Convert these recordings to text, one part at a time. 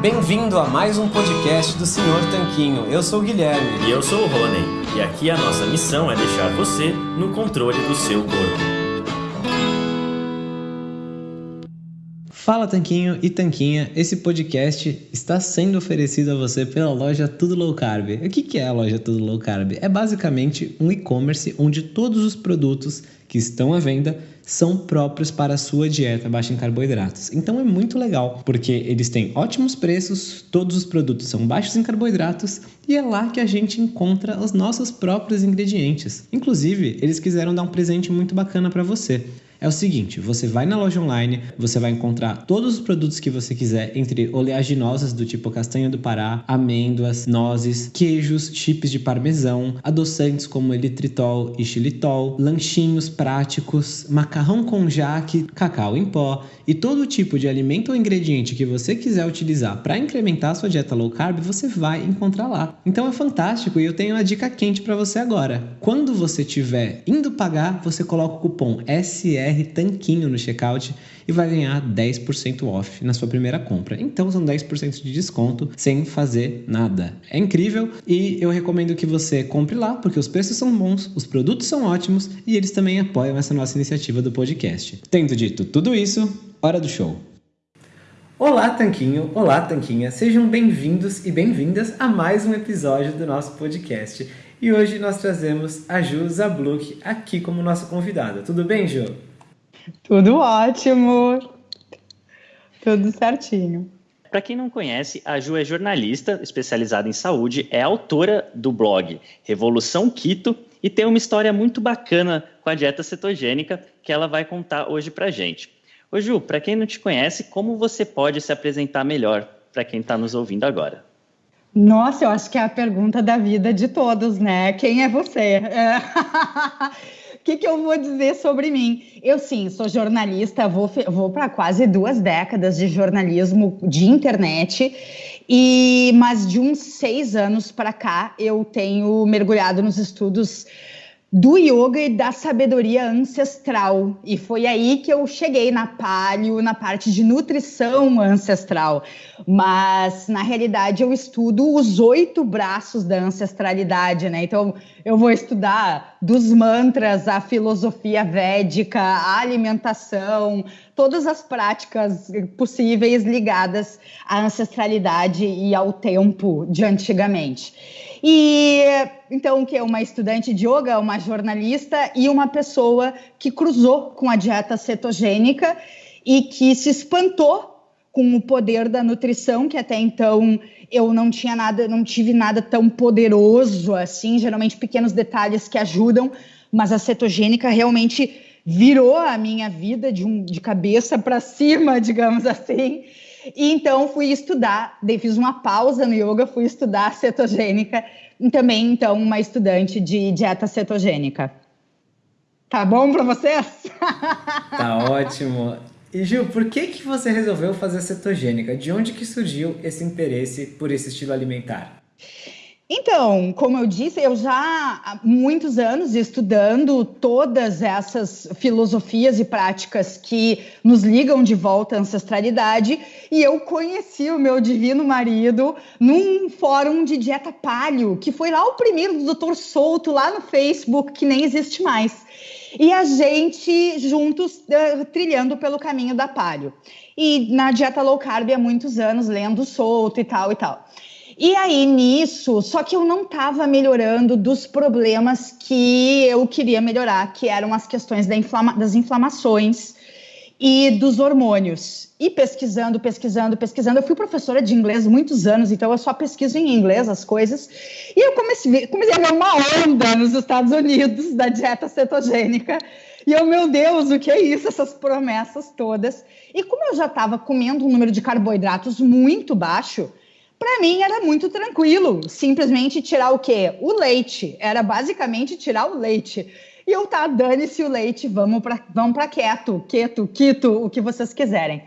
Bem-vindo a mais um podcast do Senhor Tanquinho. Eu sou o Guilherme. E eu sou o Rony. E aqui a nossa missão é deixar você no controle do seu corpo. Fala Tanquinho e Tanquinha, esse podcast está sendo oferecido a você pela loja Tudo Low Carb. O que é a loja Tudo Low Carb? É basicamente um e-commerce onde todos os produtos que estão à venda são próprios para a sua dieta baixa em carboidratos. Então é muito legal, porque eles têm ótimos preços, todos os produtos são baixos em carboidratos e é lá que a gente encontra os nossos próprios ingredientes. Inclusive, eles quiseram dar um presente muito bacana para você é o seguinte: você vai na loja online, você vai encontrar todos os produtos que você quiser, entre oleaginosas do tipo castanha do Pará, amêndoas, nozes, queijos, chips de parmesão, adoçantes como eritritol e xilitol, lanchinhos práticos, macarrão com jaque, cacau em pó e todo tipo de alimento ou ingrediente que você quiser utilizar para incrementar a sua dieta low carb, você vai encontrar lá. Então é fantástico e eu tenho uma dica quente para você agora. Quando você estiver indo pagar, você coloca o cupom SR BR Tanquinho no checkout e vai ganhar 10% off na sua primeira compra. Então são 10% de desconto sem fazer nada. É incrível e eu recomendo que você compre lá porque os preços são bons, os produtos são ótimos e eles também apoiam essa nossa iniciativa do podcast. Tendo dito tudo isso, hora do show. Olá, Tanquinho! Olá, Tanquinha! Sejam bem-vindos e bem-vindas a mais um episódio do nosso podcast. E hoje nós trazemos a Ju Zabluk aqui como nossa convidada. Tudo bem, Ju? Tudo ótimo. Tudo certinho. Para quem não conhece, a Ju é jornalista especializada em saúde, é autora do blog Revolução Quito e tem uma história muito bacana com a dieta cetogênica que ela vai contar hoje para gente. Ô Ju, para quem não te conhece, como você pode se apresentar melhor para quem está nos ouvindo agora? Nossa, eu acho que é a pergunta da vida de todos, né? Quem é você? É... Que, que eu vou dizer sobre mim? Eu, sim, sou jornalista, vou, vou para quase duas décadas de jornalismo de internet. E, mas de uns seis anos para cá, eu tenho mergulhado nos estudos do yoga e da sabedoria ancestral. E foi aí que eu cheguei na palio, na parte de nutrição ancestral. Mas, na realidade, eu estudo os oito braços da ancestralidade, né? Então, eu vou estudar dos mantras, a filosofia védica, a alimentação, todas as práticas possíveis ligadas à ancestralidade e ao tempo de antigamente. E então, que é uma estudante de yoga, uma jornalista e uma pessoa que cruzou com a dieta cetogênica e que se espantou com o poder da nutrição, que até então eu não tinha nada, não tive nada tão poderoso assim, geralmente pequenos detalhes que ajudam, mas a cetogênica realmente virou a minha vida de, um, de cabeça para cima, digamos assim. E então fui estudar, daí fiz uma pausa no yoga, fui estudar cetogênica e também então uma estudante de dieta cetogênica. Tá bom para vocês? Tá ótimo. E Gil, por que que você resolveu fazer cetogênica? De onde que surgiu esse interesse por esse estilo alimentar? Então, como eu disse, eu já há muitos anos estudando todas essas filosofias e práticas que nos ligam de volta à ancestralidade, e eu conheci o meu divino marido num fórum de dieta palio, que foi lá o primeiro do Dr. Souto, lá no Facebook, que nem existe mais. E a gente juntos uh, trilhando pelo caminho da palio. E na dieta low carb há muitos anos, lendo Souto e tal e tal. E aí, nisso, só que eu não estava melhorando dos problemas que eu queria melhorar, que eram as questões da inflama das inflamações e dos hormônios. E pesquisando, pesquisando, pesquisando. Eu fui professora de inglês muitos anos, então eu só pesquiso em inglês as coisas. E eu comecei, comecei a ver uma onda nos Estados Unidos da dieta cetogênica. E eu, meu Deus, o que é isso? Essas promessas todas. E como eu já estava comendo um número de carboidratos muito baixo, para mim era muito tranquilo, simplesmente tirar o quê? O leite. Era basicamente tirar o leite. E eu tá, dane-se o leite, vamos para vamos para keto, keto, quito, o que vocês quiserem.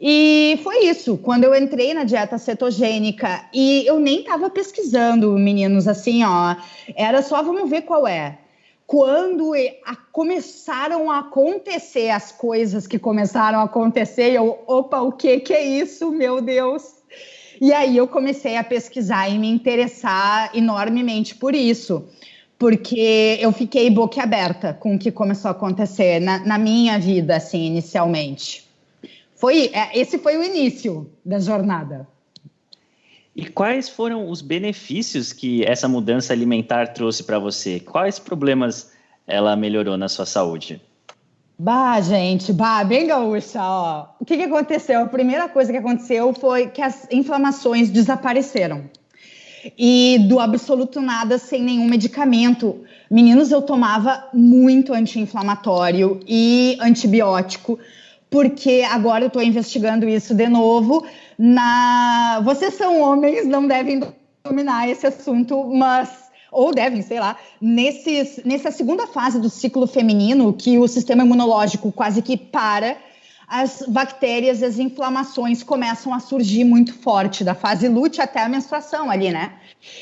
E foi isso. Quando eu entrei na dieta cetogênica e eu nem estava pesquisando, meninos, assim, ó, era só vamos ver qual é. Quando a, começaram a acontecer as coisas que começaram a acontecer, eu, opa, o que que é isso, meu Deus? E aí eu comecei a pesquisar e me interessar enormemente por isso, porque eu fiquei boquiaberta com o que começou a acontecer na, na minha vida, assim, inicialmente. Foi, é, esse foi o início da jornada. E quais foram os benefícios que essa mudança alimentar trouxe para você? Quais problemas ela melhorou na sua saúde? Bah, gente, bah, bem gaúcha, ó. O que, que aconteceu? A primeira coisa que aconteceu foi que as inflamações desapareceram. E do absoluto nada, sem nenhum medicamento. Meninos, eu tomava muito anti-inflamatório e antibiótico, porque agora eu estou investigando isso de novo na. Vocês são homens, não devem dominar esse assunto, mas ou devem, sei lá, nesses, nessa segunda fase do ciclo feminino, que o sistema imunológico quase que para, as bactérias, as inflamações começam a surgir muito forte, da fase lute até a menstruação ali, né?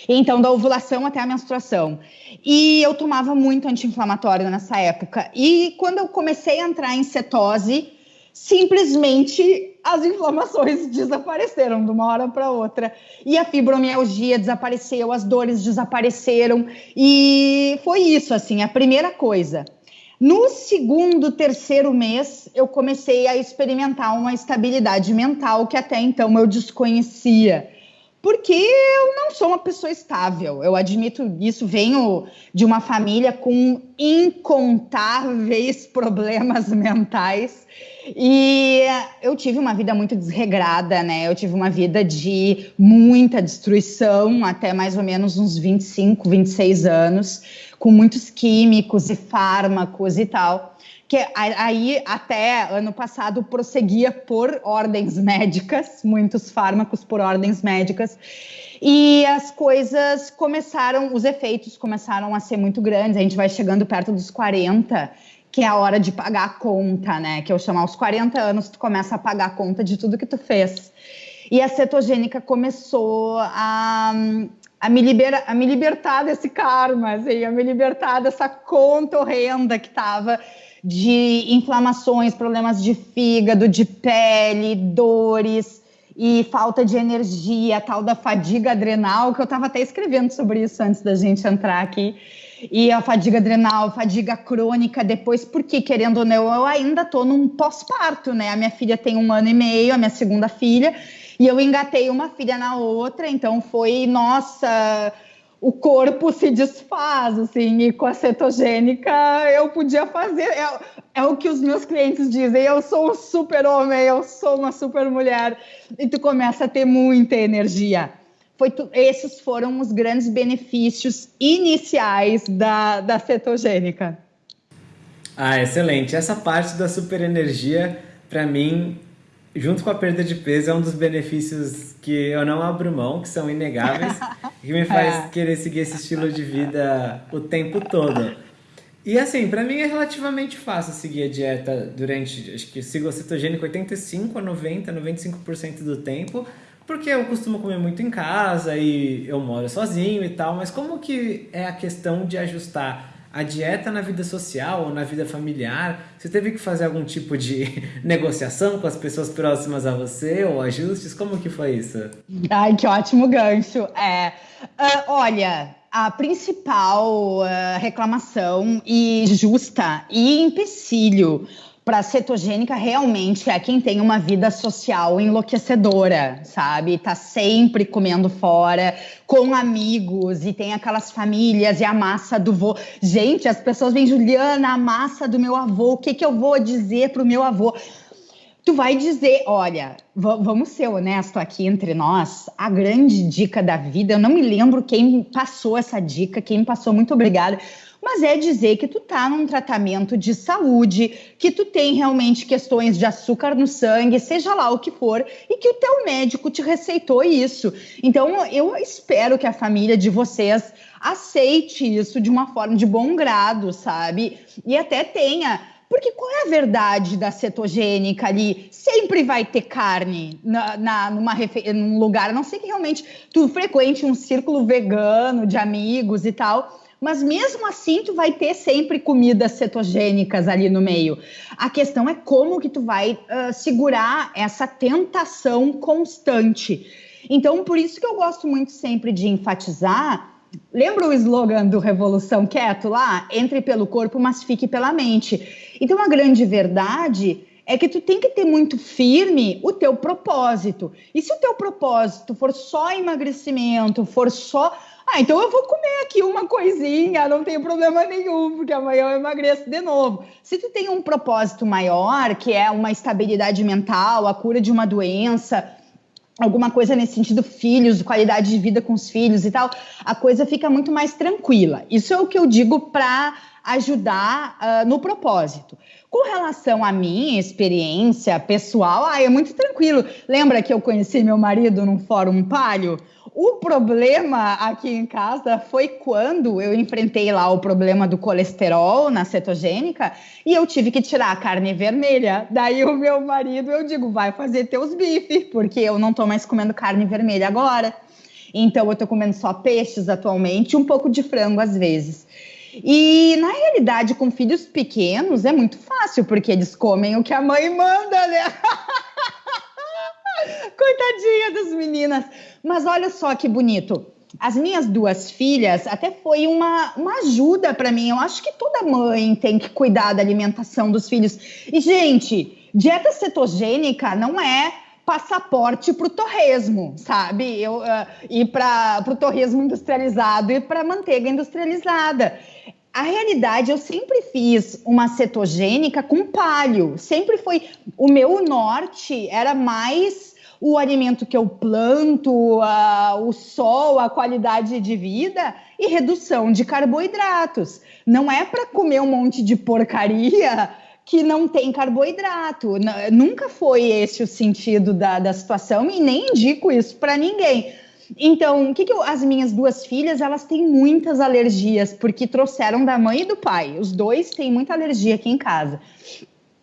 Então, da ovulação até a menstruação. E eu tomava muito anti-inflamatório nessa época. E quando eu comecei a entrar em cetose, simplesmente as inflamações desapareceram de uma hora para outra. E a fibromialgia desapareceu, as dores desapareceram. E foi isso, assim, a primeira coisa. No segundo, terceiro mês, eu comecei a experimentar uma estabilidade mental que até então eu desconhecia porque eu não sou uma pessoa estável. Eu admito isso, venho de uma família com incontáveis problemas mentais. E eu tive uma vida muito desregrada, né? Eu tive uma vida de muita destruição até mais ou menos uns 25, 26 anos, com muitos químicos e fármacos e tal que aí até ano passado prosseguia por ordens médicas, muitos fármacos por ordens médicas, e as coisas começaram, os efeitos começaram a ser muito grandes. A gente vai chegando perto dos 40, que é a hora de pagar a conta, né? Que eu chamo aos 40 anos, tu começa a pagar a conta de tudo que tu fez. E a cetogênica começou a, a me, libera, a me libertar desse karma, assim, a me libertar dessa conta horrenda que estava de inflamações, problemas de fígado, de pele, dores e falta de energia, tal da fadiga adrenal, que eu estava até escrevendo sobre isso antes da gente entrar aqui. E a fadiga adrenal, fadiga crônica depois, porque querendo ou não, eu ainda estou num pós-parto, né? A minha filha tem um ano e meio, a minha segunda filha, e eu engatei uma filha na outra, então foi, nossa, o corpo se desfaz, assim, e com a cetogênica eu podia fazer. É, é o que os meus clientes dizem: eu sou um super homem, eu sou uma super mulher, e tu começa a ter muita energia. Foi tu, esses foram os grandes benefícios iniciais da, da cetogênica. Ah, excelente. Essa parte da super energia, para mim, junto com a perda de peso, é um dos benefícios que eu não abro mão, que são inegáveis, que me faz é. querer seguir esse estilo de vida o tempo todo. E assim, para mim é relativamente fácil seguir a dieta durante, acho que sigo a cetogênica 85 a 90, 95% do tempo, porque eu costumo comer muito em casa e eu moro sozinho e tal, mas como que é a questão de ajustar a dieta na vida social ou na vida familiar? Você teve que fazer algum tipo de negociação com as pessoas próximas a você ou ajustes? Como que foi isso? Ai, que ótimo gancho. É, uh, olha, a principal uh, reclamação e justa e empecilho para cetogênica realmente é quem tem uma vida social enlouquecedora, sabe? Tá sempre comendo fora, com amigos e tem aquelas famílias e a massa do vô. Gente, as pessoas vêm, Juliana, a massa do meu avô, o que que eu vou dizer pro meu avô? Tu vai dizer, olha, vamos ser honesto aqui entre nós, a grande dica da vida, eu não me lembro quem passou essa dica, quem passou, muito obrigada mas é dizer que tu tá num tratamento de saúde, que tu tem realmente questões de açúcar no sangue, seja lá o que for, e que o teu médico te receitou isso. Então, eu espero que a família de vocês aceite isso de uma forma de bom grado, sabe? E até tenha porque qual é a verdade da cetogênica ali? Sempre vai ter carne na, na, numa num lugar, a não sei que realmente tu frequente um círculo vegano de amigos e tal mas mesmo assim tu vai ter sempre comidas cetogênicas ali no meio. A questão é como que tu vai uh, segurar essa tentação constante. Então, por isso que eu gosto muito sempre de enfatizar. Lembra o slogan do Revolução Quieto lá? Entre pelo corpo, mas fique pela mente. Então, a grande verdade é que tu tem que ter muito firme o teu propósito. E se o teu propósito for só emagrecimento, for só ah, então eu vou comer aqui uma coisinha, não tem problema nenhum, porque amanhã eu emagreço de novo. Se tu tem um propósito maior, que é uma estabilidade mental, a cura de uma doença, alguma coisa nesse sentido, filhos, qualidade de vida com os filhos e tal, a coisa fica muito mais tranquila. Isso é o que eu digo para ajudar uh, no propósito. Com relação à minha experiência pessoal, ah, é muito tranquilo. Lembra que eu conheci meu marido num fórum palio? O problema aqui em casa foi quando eu enfrentei lá o problema do colesterol na cetogênica e eu tive que tirar a carne vermelha. Daí o meu marido, eu digo, vai fazer teus bifes, porque eu não tô mais comendo carne vermelha agora. Então eu tô comendo só peixes atualmente, um pouco de frango às vezes. E na realidade, com filhos pequenos é muito fácil, porque eles comem o que a mãe manda, né? Coitadinha das meninas. Mas olha só que bonito. As minhas duas filhas até foi uma, uma ajuda para mim. Eu acho que toda mãe tem que cuidar da alimentação dos filhos. E, gente, dieta cetogênica não é passaporte para o torresmo, sabe? Eu, uh, e para o torresmo industrializado e para manteiga industrializada. A realidade, eu sempre fiz uma cetogênica com palio. Sempre foi. O meu norte era mais o alimento que eu planto, o sol, a qualidade de vida e redução de carboidratos. Não é para comer um monte de porcaria que não tem carboidrato. Nunca foi esse o sentido da, da situação e nem indico isso para ninguém. Então, o que, que eu, as minhas duas filhas, elas têm muitas alergias, porque trouxeram da mãe e do pai. Os dois têm muita alergia aqui em casa.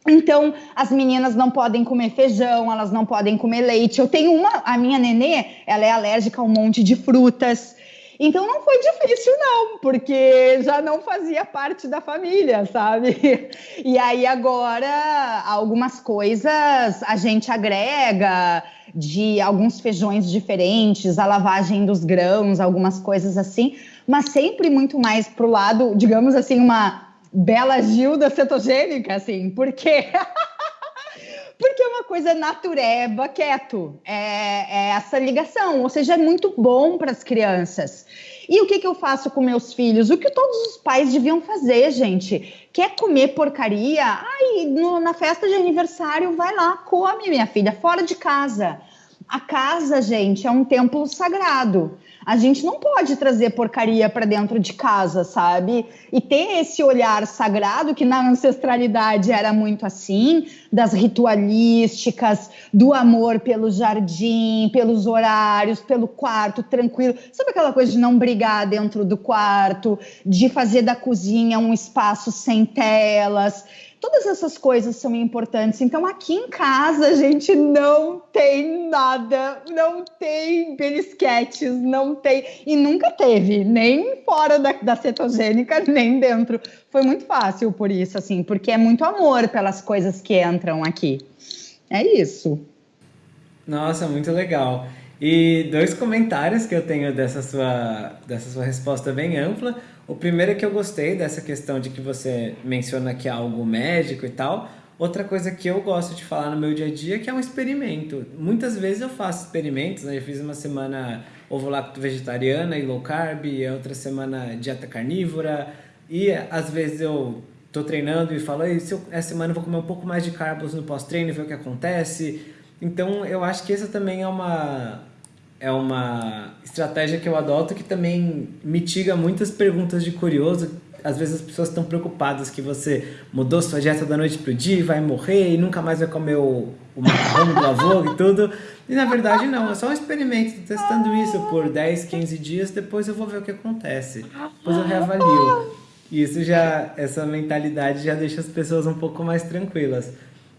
Então, as meninas não podem comer feijão, elas não podem comer leite. Eu tenho uma, a minha nenê, ela é alérgica a um monte de frutas. Então não foi difícil, não, porque já não fazia parte da família, sabe? E aí agora algumas coisas a gente agrega de alguns feijões diferentes, a lavagem dos grãos, algumas coisas assim, mas sempre muito mais pro lado, digamos assim, uma Bela Gilda cetogênica, assim, porque porque é uma coisa natureba, quieto, é, é, essa ligação, ou seja, é muito bom para as crianças. E o que, que eu faço com meus filhos? O que todos os pais deviam fazer, gente. Quer comer porcaria? Ai, no, na festa de aniversário, vai lá, come, minha filha, fora de casa. A casa, gente, é um templo sagrado. A gente não pode trazer porcaria para dentro de casa, sabe? E ter esse olhar sagrado que na ancestralidade era muito assim, das ritualísticas, do amor pelo jardim, pelos horários, pelo quarto tranquilo. Sabe aquela coisa de não brigar dentro do quarto, de fazer da cozinha um espaço sem telas? Todas essas coisas são importantes. Então, aqui em casa, a gente não tem nada, não tem belisquetes, não tem. E nunca teve, nem fora da, da cetogênica, nem dentro. Foi muito fácil por isso, assim, porque é muito amor pelas coisas que entram aqui. É isso. Nossa, muito legal. E dois comentários que eu tenho dessa sua, dessa sua resposta bem ampla. O primeiro é que eu gostei dessa questão de que você menciona que é algo médico e tal. Outra coisa que eu gosto de falar no meu dia a dia é que é um experimento. Muitas vezes eu faço experimentos, né? Eu fiz uma semana ovo-lacto vegetariana e low carb, e outra semana dieta carnívora, e às vezes eu tô treinando e falo, se eu, essa semana eu vou comer um pouco mais de carbos no pós-treino e ver o que acontece. Então eu acho que essa também é uma é uma estratégia que eu adoto que também mitiga muitas perguntas de curioso. Às vezes as pessoas estão preocupadas que você mudou sua dieta da noite pro dia, vai morrer e nunca mais vai comer o, o macarrão do avô e tudo. E na verdade não, é só um experimento, testando isso por 10, 15 dias, depois eu vou ver o que acontece. Depois eu reavalio. E isso já, essa mentalidade já deixa as pessoas um pouco mais tranquilas.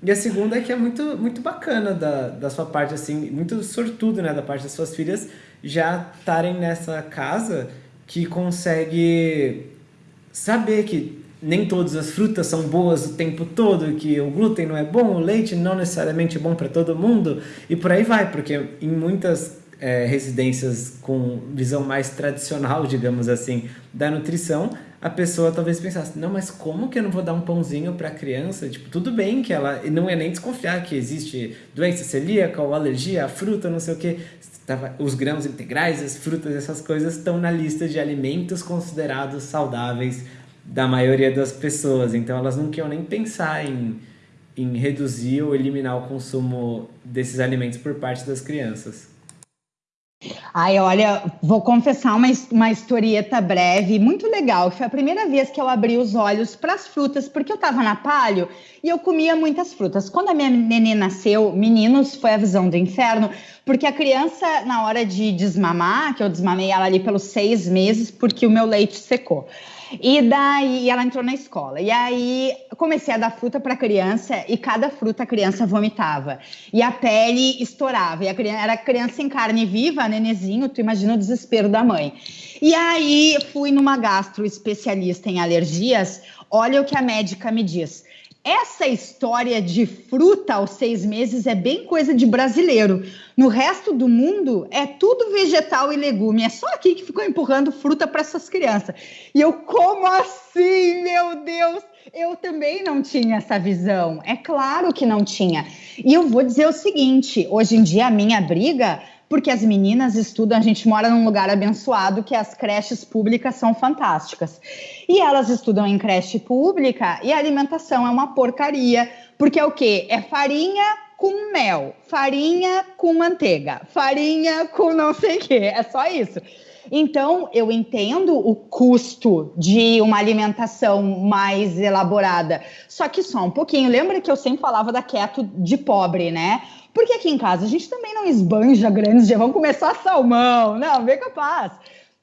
E a segunda é que é muito, muito bacana da, da sua parte, assim, muito sortudo, né, da parte das suas filhas já estarem nessa casa que consegue saber que nem todas as frutas são boas o tempo todo, que o glúten não é bom, o leite não necessariamente é bom para todo mundo, e por aí vai, porque em muitas é, residências com visão mais tradicional, digamos assim, da nutrição, a pessoa talvez pensasse, não, mas como que eu não vou dar um pãozinho para a criança? Tipo, tudo bem que ela não é nem desconfiar que existe doença celíaca ou alergia à fruta, não sei o que. Os grãos integrais, as frutas, essas coisas estão na lista de alimentos considerados saudáveis da maioria das pessoas. Então elas não queriam nem pensar em, em reduzir ou eliminar o consumo desses alimentos por parte das crianças. Ai, olha, vou confessar uma, uma historieta breve, muito legal. Foi a primeira vez que eu abri os olhos para as frutas, porque eu estava na palio e eu comia muitas frutas. Quando a minha neném nasceu, meninos, foi a visão do inferno, porque a criança, na hora de desmamar, que eu desmamei ela ali pelos seis meses, porque o meu leite secou. E daí ela entrou na escola. E aí comecei a dar fruta para a criança e cada fruta a criança vomitava. E a pele estourava. E a criança, era criança em carne viva, nenezinho, tu imagina o desespero da mãe. E aí fui numa gastro especialista em alergias. Olha o que a médica me diz. Essa história de fruta aos seis meses é bem coisa de brasileiro. No resto do mundo é tudo vegetal e legume. É só aqui que ficou empurrando fruta para essas crianças. E eu, como assim, meu Deus? Eu também não tinha essa visão. É claro que não tinha. E eu vou dizer o seguinte: hoje em dia a minha briga porque as meninas estudam, a gente mora num lugar abençoado que as creches públicas são fantásticas. E elas estudam em creche pública e a alimentação é uma porcaria, porque é o quê? É farinha com mel, farinha com manteiga, farinha com não sei o quê, é só isso. Então, eu entendo o custo de uma alimentação mais elaborada, só que só um pouquinho. Lembra que eu sempre falava da keto de pobre, né? Porque aqui em casa a gente também não esbanja grandes dias, vamos começar salmão, não, bem capaz.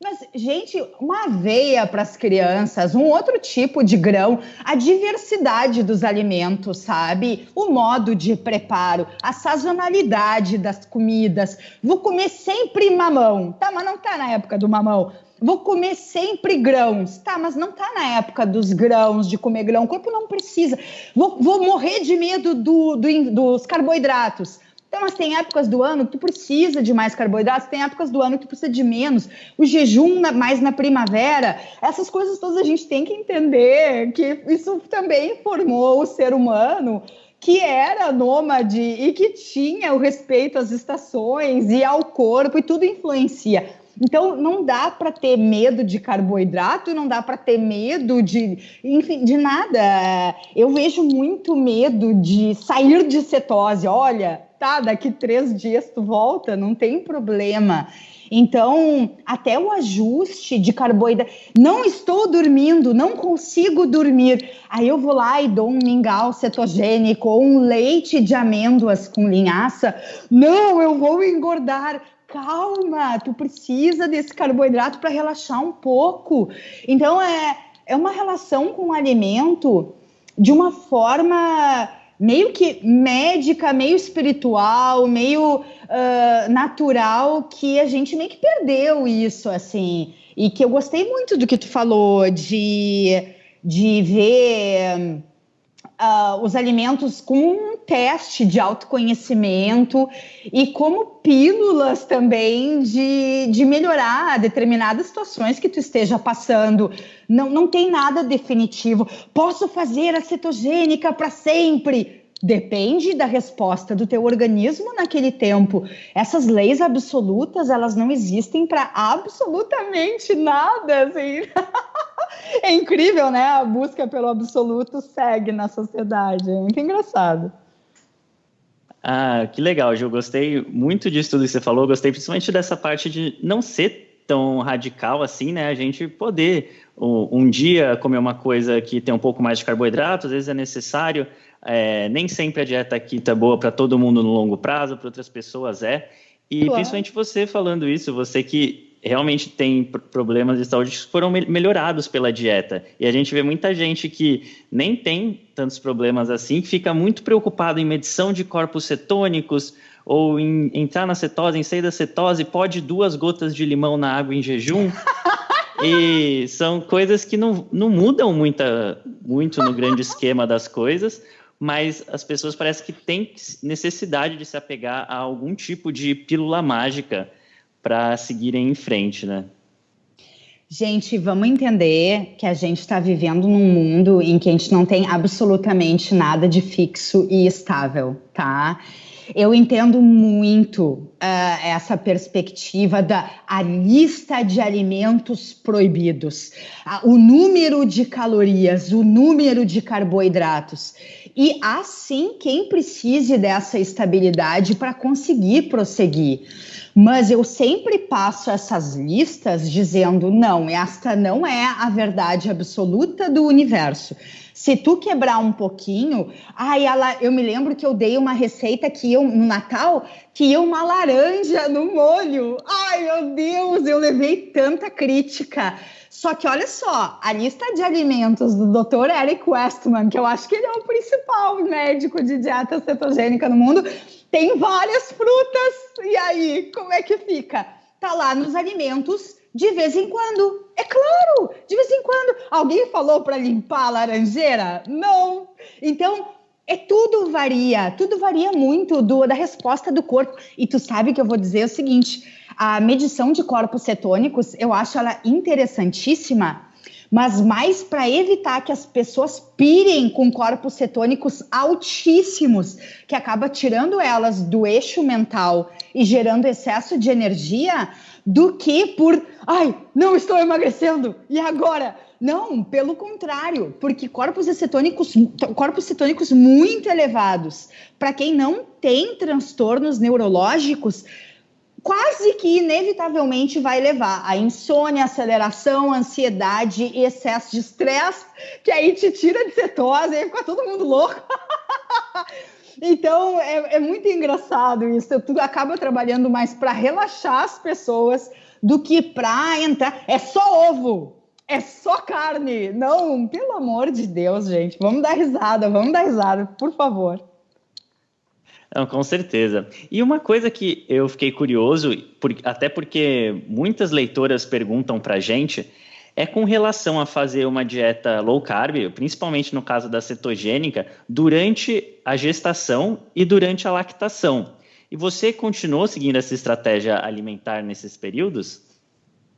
Mas, gente, uma aveia para as crianças, um outro tipo de grão, a diversidade dos alimentos, sabe? O modo de preparo, a sazonalidade das comidas. Vou comer sempre mamão, tá? Mas não tá na época do mamão. Vou comer sempre grãos, tá? Mas não tá na época dos grãos, de comer grão. O corpo não precisa. Vou, vou morrer de medo do, do, dos carboidratos. Então, mas tem épocas do ano que tu precisa de mais carboidratos, tem épocas do ano que tu precisa de menos. O jejum na, mais na primavera, essas coisas todas a gente tem que entender que isso também formou o ser humano que era nômade e que tinha o respeito às estações e ao corpo e tudo influencia. Então não dá para ter medo de carboidrato, não dá para ter medo de, enfim, de nada. Eu vejo muito medo de sair de cetose. Olha, tá, daqui três dias tu volta, não tem problema. Então, até o ajuste de carboidrato. Não estou dormindo, não consigo dormir. Aí eu vou lá e dou um mingau cetogênico ou um leite de amêndoas com linhaça. Não, eu vou engordar. Calma, tu precisa desse carboidrato para relaxar um pouco. Então, é, é uma relação com o alimento de uma forma meio que médica, meio espiritual, meio uh, natural, que a gente meio que perdeu isso, assim. E que eu gostei muito do que tu falou, de, de ver uh, os alimentos como um teste de autoconhecimento e como pílulas também de, de melhorar determinadas situações que tu esteja passando. Não, não tem nada definitivo. Posso fazer a cetogênica para sempre? Depende da resposta do teu organismo naquele tempo. Essas leis absolutas, elas não existem para absolutamente nada, assim. é incrível, né? A busca pelo absoluto segue na sociedade. É muito engraçado. Ah, que legal, Gil. Gostei muito disso tudo que você falou. Gostei principalmente dessa parte de não ser tão radical assim, né? A gente poder um, dia comer uma coisa que tem um pouco mais de carboidrato, às vezes é necessário é, nem sempre a dieta keto é boa para todo mundo no longo prazo, para outras pessoas é. E claro. principalmente você falando isso, você que realmente tem problemas de saúde que foram melhorados pela dieta. E a gente vê muita gente que nem tem tantos problemas assim, que fica muito preocupado em medição de corpos cetônicos ou em entrar na cetose, em sair da cetose, pode duas gotas de limão na água em jejum. e são coisas que não, não mudam muita, muito no grande esquema das coisas, mas as pessoas parecem que têm necessidade de se apegar a algum tipo de pílula mágica para seguirem em frente, né? Gente, vamos entender que a gente está vivendo num mundo em que a gente não tem absolutamente nada de fixo e estável, tá? Eu entendo muito uh, essa perspectiva da a lista de alimentos proibidos, uh, o número de calorias, o número de carboidratos. E há sim quem precise dessa estabilidade para conseguir prosseguir. Mas eu sempre passo essas listas dizendo: não, esta não é a verdade absoluta do universo. Se tu quebrar um pouquinho, ai, ela, eu me lembro que eu dei uma receita que eu, no Natal, que ia uma laranja no molho. Ai, meu Deus, eu levei tanta crítica. Só que olha só, a lista de alimentos do Dr. Eric Westman, que eu acho que ele é o principal médico de dieta cetogênica no mundo, tem várias frutas. E aí, como é que fica? Tá lá nos alimentos de vez em quando. É claro, de vez em quando. Alguém falou para limpar a laranjeira? Não. Então, é tudo varia, tudo varia muito do, da resposta do corpo. E tu sabe que eu vou dizer o seguinte: a medição de corpos cetônicos, eu acho ela interessantíssima mas mais para evitar que as pessoas pirem com corpos cetônicos altíssimos, que acaba tirando elas do eixo mental e gerando excesso de energia, do que por, ai, não estou emagrecendo, e agora? Não, pelo contrário, porque corpos cetônicos, corpos cetônicos muito elevados, para quem não tem transtornos neurológicos, quase que inevitavelmente vai levar a insônia, aceleração, ansiedade e excesso de estresse, que aí te tira de cetose e fica todo mundo louco. então é, é, muito engraçado isso. Tu acaba trabalhando mais para relaxar as pessoas do que para entrar. É só ovo. É só carne. Não, pelo amor de Deus, gente. Vamos dar risada, vamos dar risada, por favor. Não, com certeza. E uma coisa que eu fiquei curioso, por, até porque muitas leitoras perguntam para gente, é com relação a fazer uma dieta low carb, principalmente no caso da cetogênica, durante a gestação e durante a lactação. E você continuou seguindo essa estratégia alimentar nesses períodos?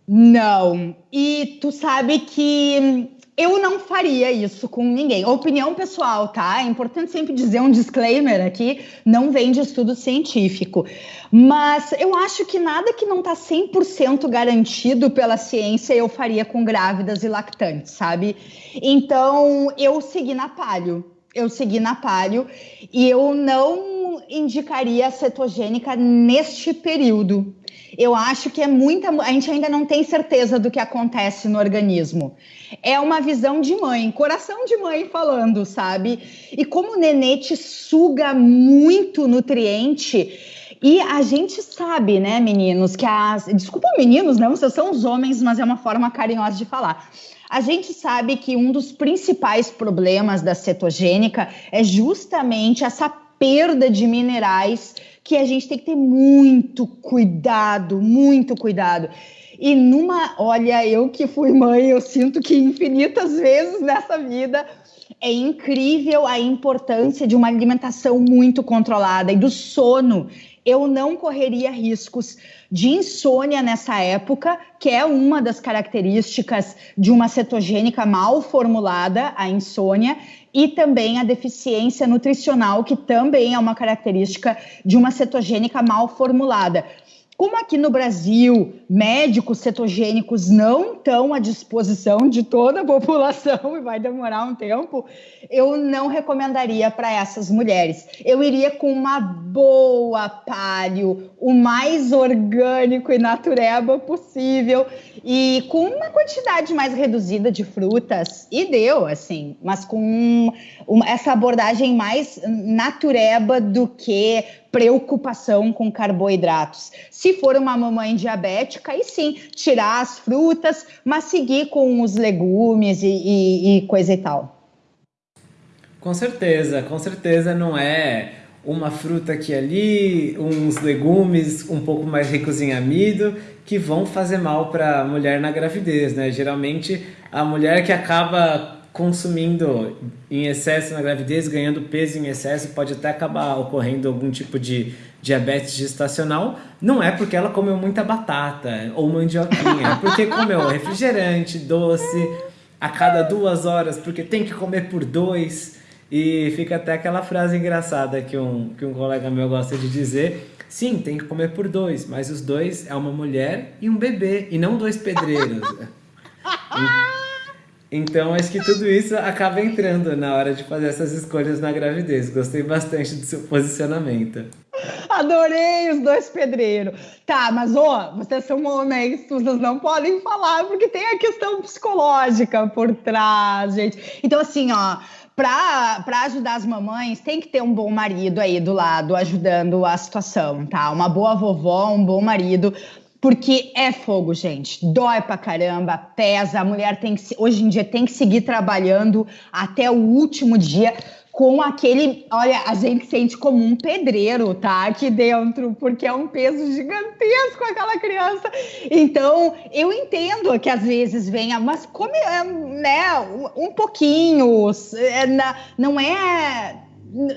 Não. E tu sabe que eu não faria isso com ninguém. Opinião pessoal, tá? É importante sempre dizer um disclaimer aqui, não vem de estudo científico. Mas eu acho que nada que não está 100% garantido pela ciência eu faria com grávidas e lactantes, sabe? Então, eu segui na palio. Eu segui na palio e eu não indicaria a cetogênica neste período. Eu acho que é muita. A gente ainda não tem certeza do que acontece no organismo é uma visão de mãe, coração de mãe falando, sabe? E como o nenê te suga muito nutriente. E a gente sabe, né, meninos, que as. Desculpa, meninos, não, vocês são os homens, mas é uma forma carinhosa de falar. A gente sabe que um dos principais problemas da cetogênica é justamente essa perda de minerais que a gente tem que ter muito cuidado, muito cuidado. E numa, olha, eu que fui mãe, eu sinto que infinitas vezes nessa vida é incrível a importância de uma alimentação muito controlada e do sono. Eu não correria riscos de insônia nessa época, que é uma das características de uma cetogênica mal formulada, a insônia, e também a deficiência nutricional, que também é uma característica de uma cetogênica mal formulada. Como aqui no Brasil, médicos cetogênicos não estão à disposição de toda a população e vai demorar um tempo, eu não recomendaria para essas mulheres. Eu iria com uma boa palio, o mais orgânico e natureba possível e com uma quantidade mais reduzida de frutas e deu assim, mas com essa abordagem mais natureba do que preocupação com carboidratos. Se for uma mamãe diabética, aí sim, tirar as frutas, mas seguir com os legumes e, e, e coisa e tal. Com certeza, com certeza não é uma fruta aqui ali, uns legumes um pouco mais ricos em amido que vão fazer mal para a mulher na gravidez, né? Geralmente a mulher que acaba consumindo em excesso na gravidez, ganhando peso em excesso, pode até acabar ocorrendo algum tipo de diabetes gestacional, não é porque ela comeu muita batata ou mandioquinha, é porque comeu refrigerante, doce, a cada duas horas, porque tem que comer por dois. E fica até aquela frase engraçada que um, que um colega meu gosta de dizer. Sim, tem que comer por dois, mas os dois é uma mulher e um bebê, e não dois pedreiros. Então, acho que tudo isso acaba entrando na hora de fazer essas escolhas na gravidez. Gostei bastante do seu posicionamento. Adorei os dois pedreiros. Tá, mas ó, vocês são homens, vocês não podem falar, porque tem a questão psicológica por trás, gente. Então, assim, ó, para ajudar as mamães, tem que ter um bom marido aí do lado, ajudando a situação, tá? Uma boa vovó, um bom marido porque é fogo, gente. Dói pra caramba, pesa. A mulher tem que, hoje em dia tem que seguir trabalhando até o último dia com aquele, olha, a gente sente como um pedreiro, tá? Aqui dentro, porque é um peso gigantesco aquela criança. Então, eu entendo que às vezes venha, mas come, é, né, um pouquinho, é, não é,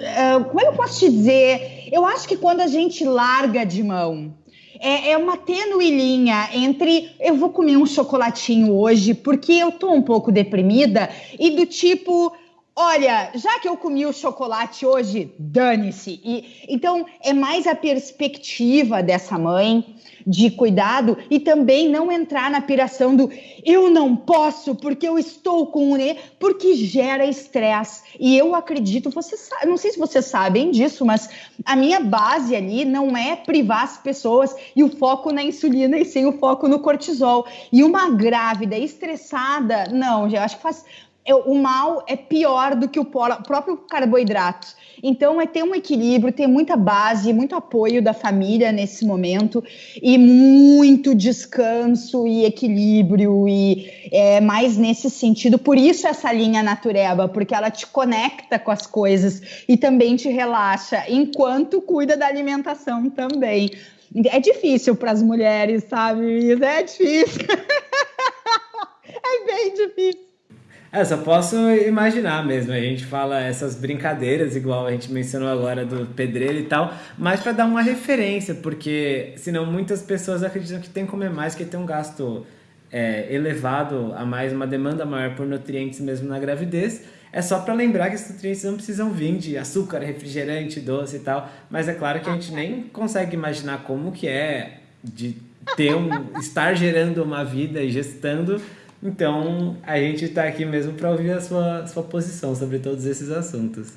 é. Como eu posso te dizer? Eu acho que quando a gente larga de mão, é, é uma tênue linha entre eu vou comer um chocolatinho hoje porque eu tô um pouco deprimida e do tipo Olha, já que eu comi o chocolate hoje, dane-se. Então é mais a perspectiva dessa mãe de cuidado e também não entrar na piração do eu não posso porque eu estou com o ne, porque gera estresse. E eu acredito, você sabe, não sei se vocês sabem disso, mas a minha base ali não é privar as pessoas e o foco na insulina e sim o foco no cortisol. E uma grávida estressada, não, eu acho que faz o mal é pior do que o próprio carboidrato. Então, é ter um equilíbrio, ter muita base, muito apoio da família nesse momento e muito descanso e equilíbrio e é mais nesse sentido. Por isso essa linha natureba, porque ela te conecta com as coisas e também te relaxa, enquanto cuida da alimentação também. É difícil para as mulheres, sabe? É difícil. é bem difícil. É, só posso imaginar mesmo. A gente fala essas brincadeiras, igual a gente mencionou agora do pedreiro e tal, mas para dar uma referência, porque senão muitas pessoas acreditam que tem que comer mais, que tem um gasto é, elevado a mais, uma demanda maior por nutrientes mesmo na gravidez. É só para lembrar que esses nutrientes não precisam vir de açúcar, refrigerante, doce e tal, mas é claro que a gente nem consegue imaginar como que é de ter um estar gerando uma vida e gestando então, a gente está aqui mesmo para ouvir a sua, sua posição sobre todos esses assuntos.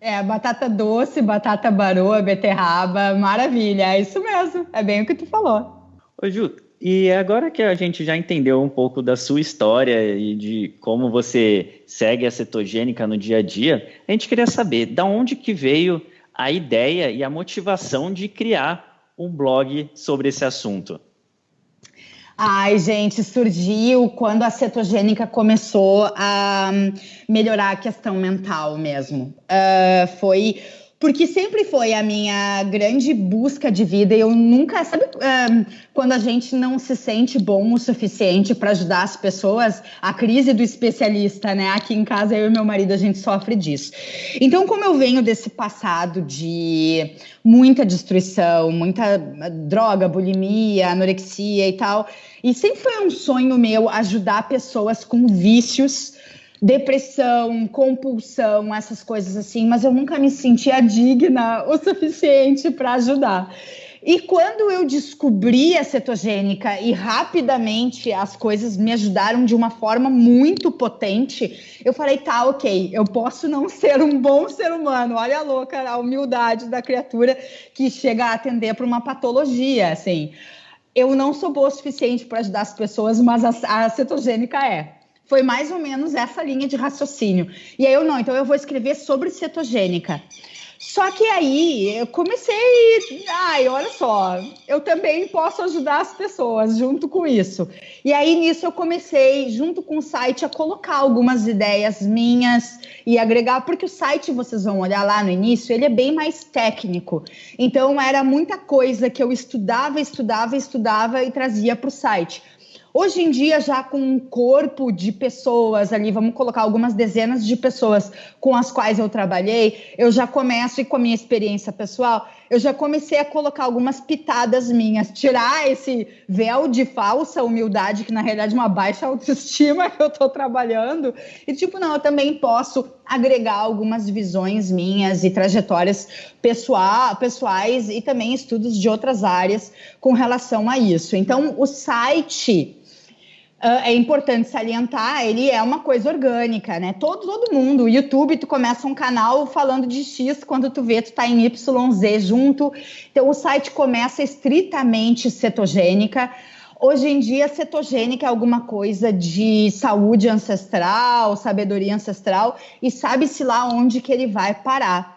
É, batata doce, batata baroa, beterraba, maravilha, é isso mesmo, é bem o que tu falou. Ô Ju, e agora que a gente já entendeu um pouco da sua história e de como você segue a cetogênica no dia a dia, a gente queria saber da onde que veio a ideia e a motivação de criar um blog sobre esse assunto. Ai, gente, surgiu quando a cetogênica começou a melhorar a questão mental mesmo. Uh, foi porque sempre foi a minha grande busca de vida. Eu nunca, sabe, uh, quando a gente não se sente bom o suficiente para ajudar as pessoas, a crise do especialista, né? Aqui em casa eu e meu marido a gente sofre disso. Então, como eu venho desse passado de muita destruição, muita droga, bulimia, anorexia e tal, e sempre foi um sonho meu ajudar pessoas com vícios depressão, compulsão, essas coisas assim, mas eu nunca me sentia digna o suficiente para ajudar. E quando eu descobri a cetogênica e rapidamente as coisas me ajudaram de uma forma muito potente, eu falei, tá, ok, eu posso não ser um bom ser humano. Olha a louca, a humildade da criatura que chega a atender para uma patologia, assim. Eu não sou boa o suficiente para ajudar as pessoas, mas a, a cetogênica é. Foi mais ou menos essa linha de raciocínio. E aí eu não, então eu vou escrever sobre cetogênica. Só que aí eu comecei, ai, olha só, eu também posso ajudar as pessoas junto com isso. E aí nisso eu comecei, junto com o site, a colocar algumas ideias minhas e agregar, porque o site, vocês vão olhar lá no início, ele é bem mais técnico. Então era muita coisa que eu estudava, estudava, estudava e trazia para o site. Hoje em dia, já com um corpo de pessoas ali, vamos colocar algumas dezenas de pessoas com as quais eu trabalhei, eu já começo, e com a minha experiência pessoal, eu já comecei a colocar algumas pitadas minhas, tirar esse véu de falsa humildade, que na realidade é uma baixa autoestima que eu estou trabalhando, e tipo, não, eu também posso agregar algumas visões minhas e trajetórias pessoal, pessoais e também estudos de outras áreas com relação a isso. Então, o site é importante salientar, ele é uma coisa orgânica, né? Todo, todo mundo, o YouTube, tu começa um canal falando de X, quando tu vê, tu tá em YZ junto. Então, o site começa estritamente cetogênica. Hoje em dia, cetogênica é alguma coisa de saúde ancestral, sabedoria ancestral, e sabe-se lá onde que ele vai parar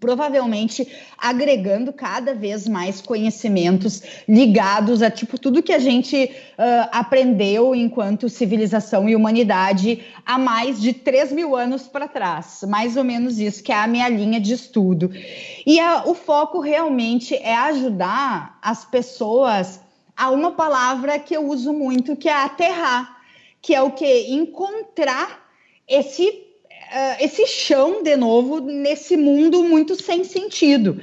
provavelmente agregando cada vez mais conhecimentos ligados a tipo tudo que a gente uh, aprendeu enquanto civilização e humanidade há mais de 3 mil anos para trás, mais ou menos isso que é a minha linha de estudo. E a, o foco realmente é ajudar as pessoas a uma palavra que eu uso muito, que é aterrar, que é o que encontrar esse uh, esse chão de novo nesse mundo muito sem sentido.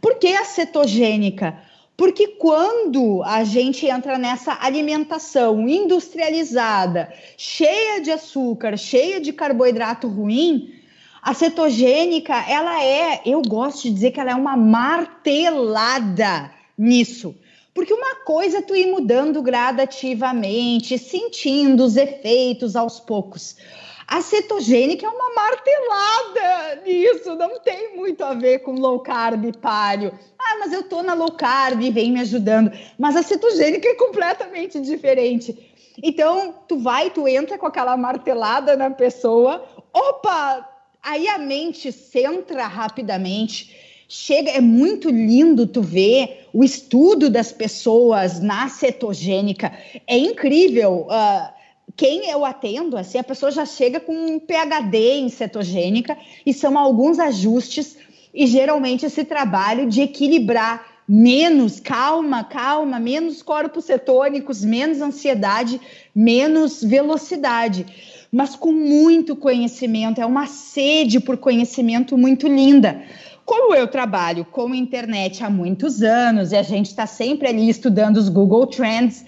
Por que a cetogênica? Porque quando a gente entra nessa alimentação industrializada, cheia de açúcar, cheia de carboidrato ruim, a cetogênica, ela é, eu gosto de dizer que ela é uma martelada nisso. Porque uma coisa é tu ir mudando gradativamente, sentindo os efeitos aos poucos. A cetogênica é uma martelada nisso, não tem muito a ver com low carb palio. Ah, mas eu tô na low carb, vem me ajudando. Mas a cetogênica é completamente diferente. Então, tu vai, tu entra com aquela martelada na pessoa, opa, aí a mente centra rapidamente. Chega, é muito lindo tu ver o estudo das pessoas na cetogênica. É incrível. Uh, quem eu atendo, assim, a pessoa já chega com um PhD em cetogênica e são alguns ajustes e geralmente esse trabalho de equilibrar menos calma, calma, menos corpos cetônicos, menos ansiedade, menos velocidade, mas com muito conhecimento, é uma sede por conhecimento muito linda. Como eu trabalho com internet há muitos anos e a gente está sempre ali estudando os Google Trends,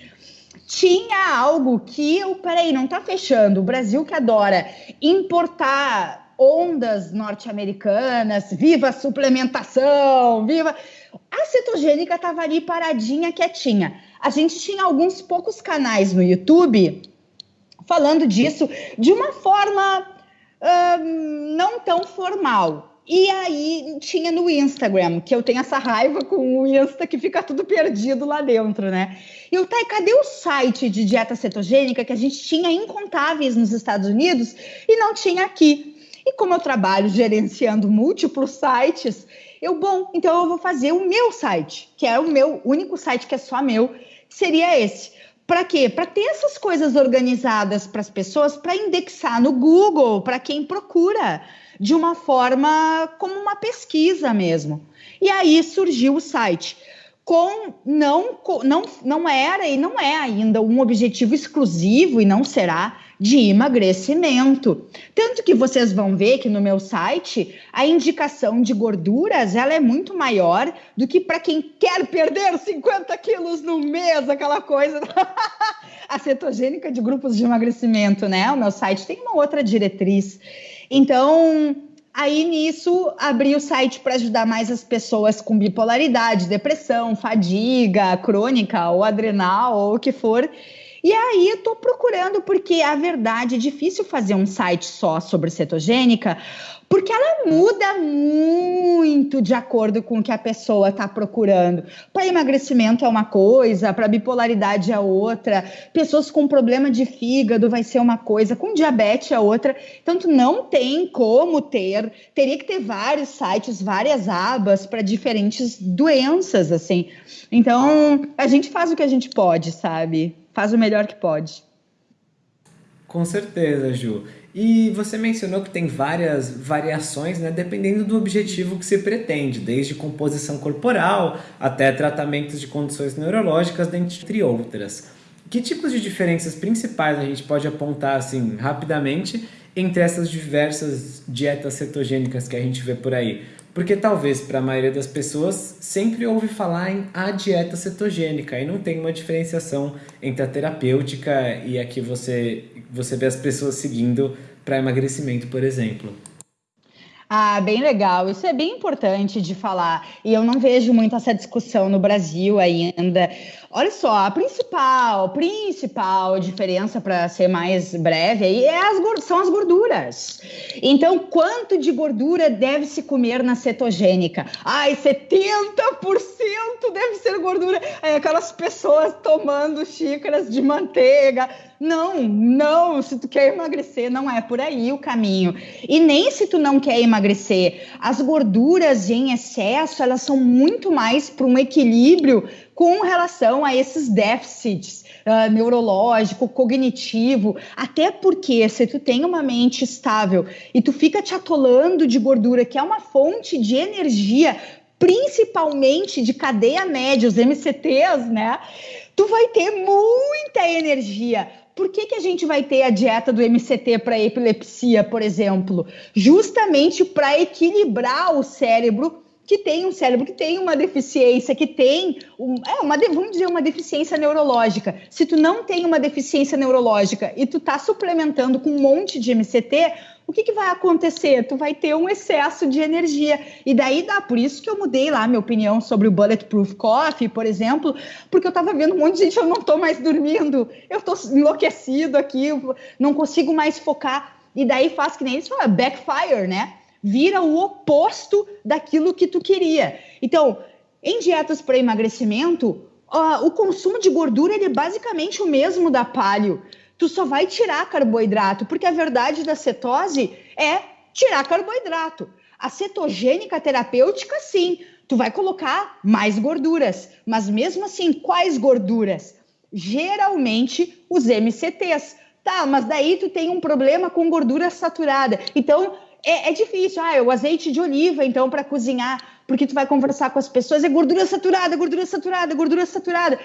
tinha algo que eu, peraí, não tá fechando. O Brasil que adora importar ondas norte-americanas, viva a suplementação, viva. A cetogênica estava ali paradinha, quietinha. A gente tinha alguns poucos canais no YouTube falando disso de uma forma não tão formal. E aí tinha no Instagram, que eu tenho essa raiva com o Insta que fica tudo perdido lá dentro, né? E eu, tá, cadê o site de dieta cetogênica que a gente tinha incontáveis nos Estados Unidos e não tinha aqui? E como eu trabalho gerenciando múltiplos sites, eu, bom, então eu vou fazer o meu site, que é o meu único site que é só meu, que seria esse. Para quê? Para ter essas coisas organizadas para as pessoas, para indexar no Google, para quem procura de uma forma como uma pesquisa mesmo. E aí surgiu o site. Com não, não, não era e não é ainda um objetivo exclusivo e não será de emagrecimento. Tanto que vocês vão ver que no meu site a indicação de gorduras ela é muito maior do que para quem quer perder 50 quilos no mês, aquela coisa. a cetogênica de grupos de emagrecimento, né? O meu site tem uma outra diretriz. Então, aí nisso, abri o site para ajudar mais as pessoas com bipolaridade, depressão, fadiga crônica ou adrenal ou o que for. E aí eu tô procurando, porque a verdade é difícil fazer um site só sobre cetogênica, porque ela muda muito de acordo com o que a pessoa está procurando. Para emagrecimento é uma coisa, para bipolaridade é outra, pessoas com problema de fígado vai ser uma coisa, com diabetes é outra. Então, tu não tem como ter, teria que ter vários sites, várias abas para diferentes doenças, assim. Então, a gente faz o que a gente pode, sabe? Faz o melhor que pode. Com certeza, Ju. E você mencionou que tem várias variações, né, dependendo do objetivo que se pretende, desde composição corporal até tratamentos de condições neurológicas, dentre outras. que tipos de diferenças principais a gente pode apontar assim rapidamente entre essas diversas dietas cetogênicas que a gente vê por aí? Porque talvez para a maioria das pessoas sempre ouve falar em a dieta cetogênica e não tem uma diferenciação entre a terapêutica e a que você, você vê as pessoas seguindo para emagrecimento, por exemplo. Ah, bem legal. Isso é bem importante de falar. E eu não vejo muito essa discussão no Brasil ainda. Olha só, a principal, principal diferença para ser mais breve aí é as, são as gorduras. Então, quanto de gordura deve se comer na cetogênica? Ai, 70% deve ser gordura. Aí, aquelas pessoas tomando xícaras de manteiga. Não, não, se tu quer emagrecer, não é por aí o caminho. E nem se tu não quer emagrecer. As gorduras em excesso, elas são muito mais para um equilíbrio com relação a esses déficits uh, neurológico, cognitivo, até porque se tu tem uma mente estável e tu fica te atolando de gordura, que é uma fonte de energia, principalmente de cadeia média, os MCTs, né? Tu vai ter muita energia. Por que, que a gente vai ter a dieta do MCT para epilepsia, por exemplo? Justamente para equilibrar o cérebro que tem um cérebro que tem uma deficiência, que tem um, é uma vamos dizer uma deficiência neurológica. Se tu não tem uma deficiência neurológica e tu tá suplementando com um monte de MCT, o que, que vai acontecer? Tu vai ter um excesso de energia. E daí dá, por isso que eu mudei lá minha opinião sobre o Bulletproof Coffee, por exemplo, porque eu tava vendo um monte de gente, eu não tô mais dormindo, eu tô enlouquecido aqui, não consigo mais focar. E daí faz que nem falam, backfire, né? vira o oposto daquilo que tu queria. Então, em dietas para emagrecimento, o consumo de gordura ele é basicamente o mesmo da palio. Tu só vai tirar carboidrato, porque a verdade da cetose é tirar carboidrato. A cetogênica terapêutica, sim, tu vai colocar mais gorduras, mas mesmo assim, quais gorduras? Geralmente os MCTs. Tá, mas daí tu tem um problema com gordura saturada. Então, é, é difícil. Ah, é o azeite de oliva, então, para cozinhar, porque tu vai conversar com as pessoas, é gordura saturada, gordura saturada, gordura saturada.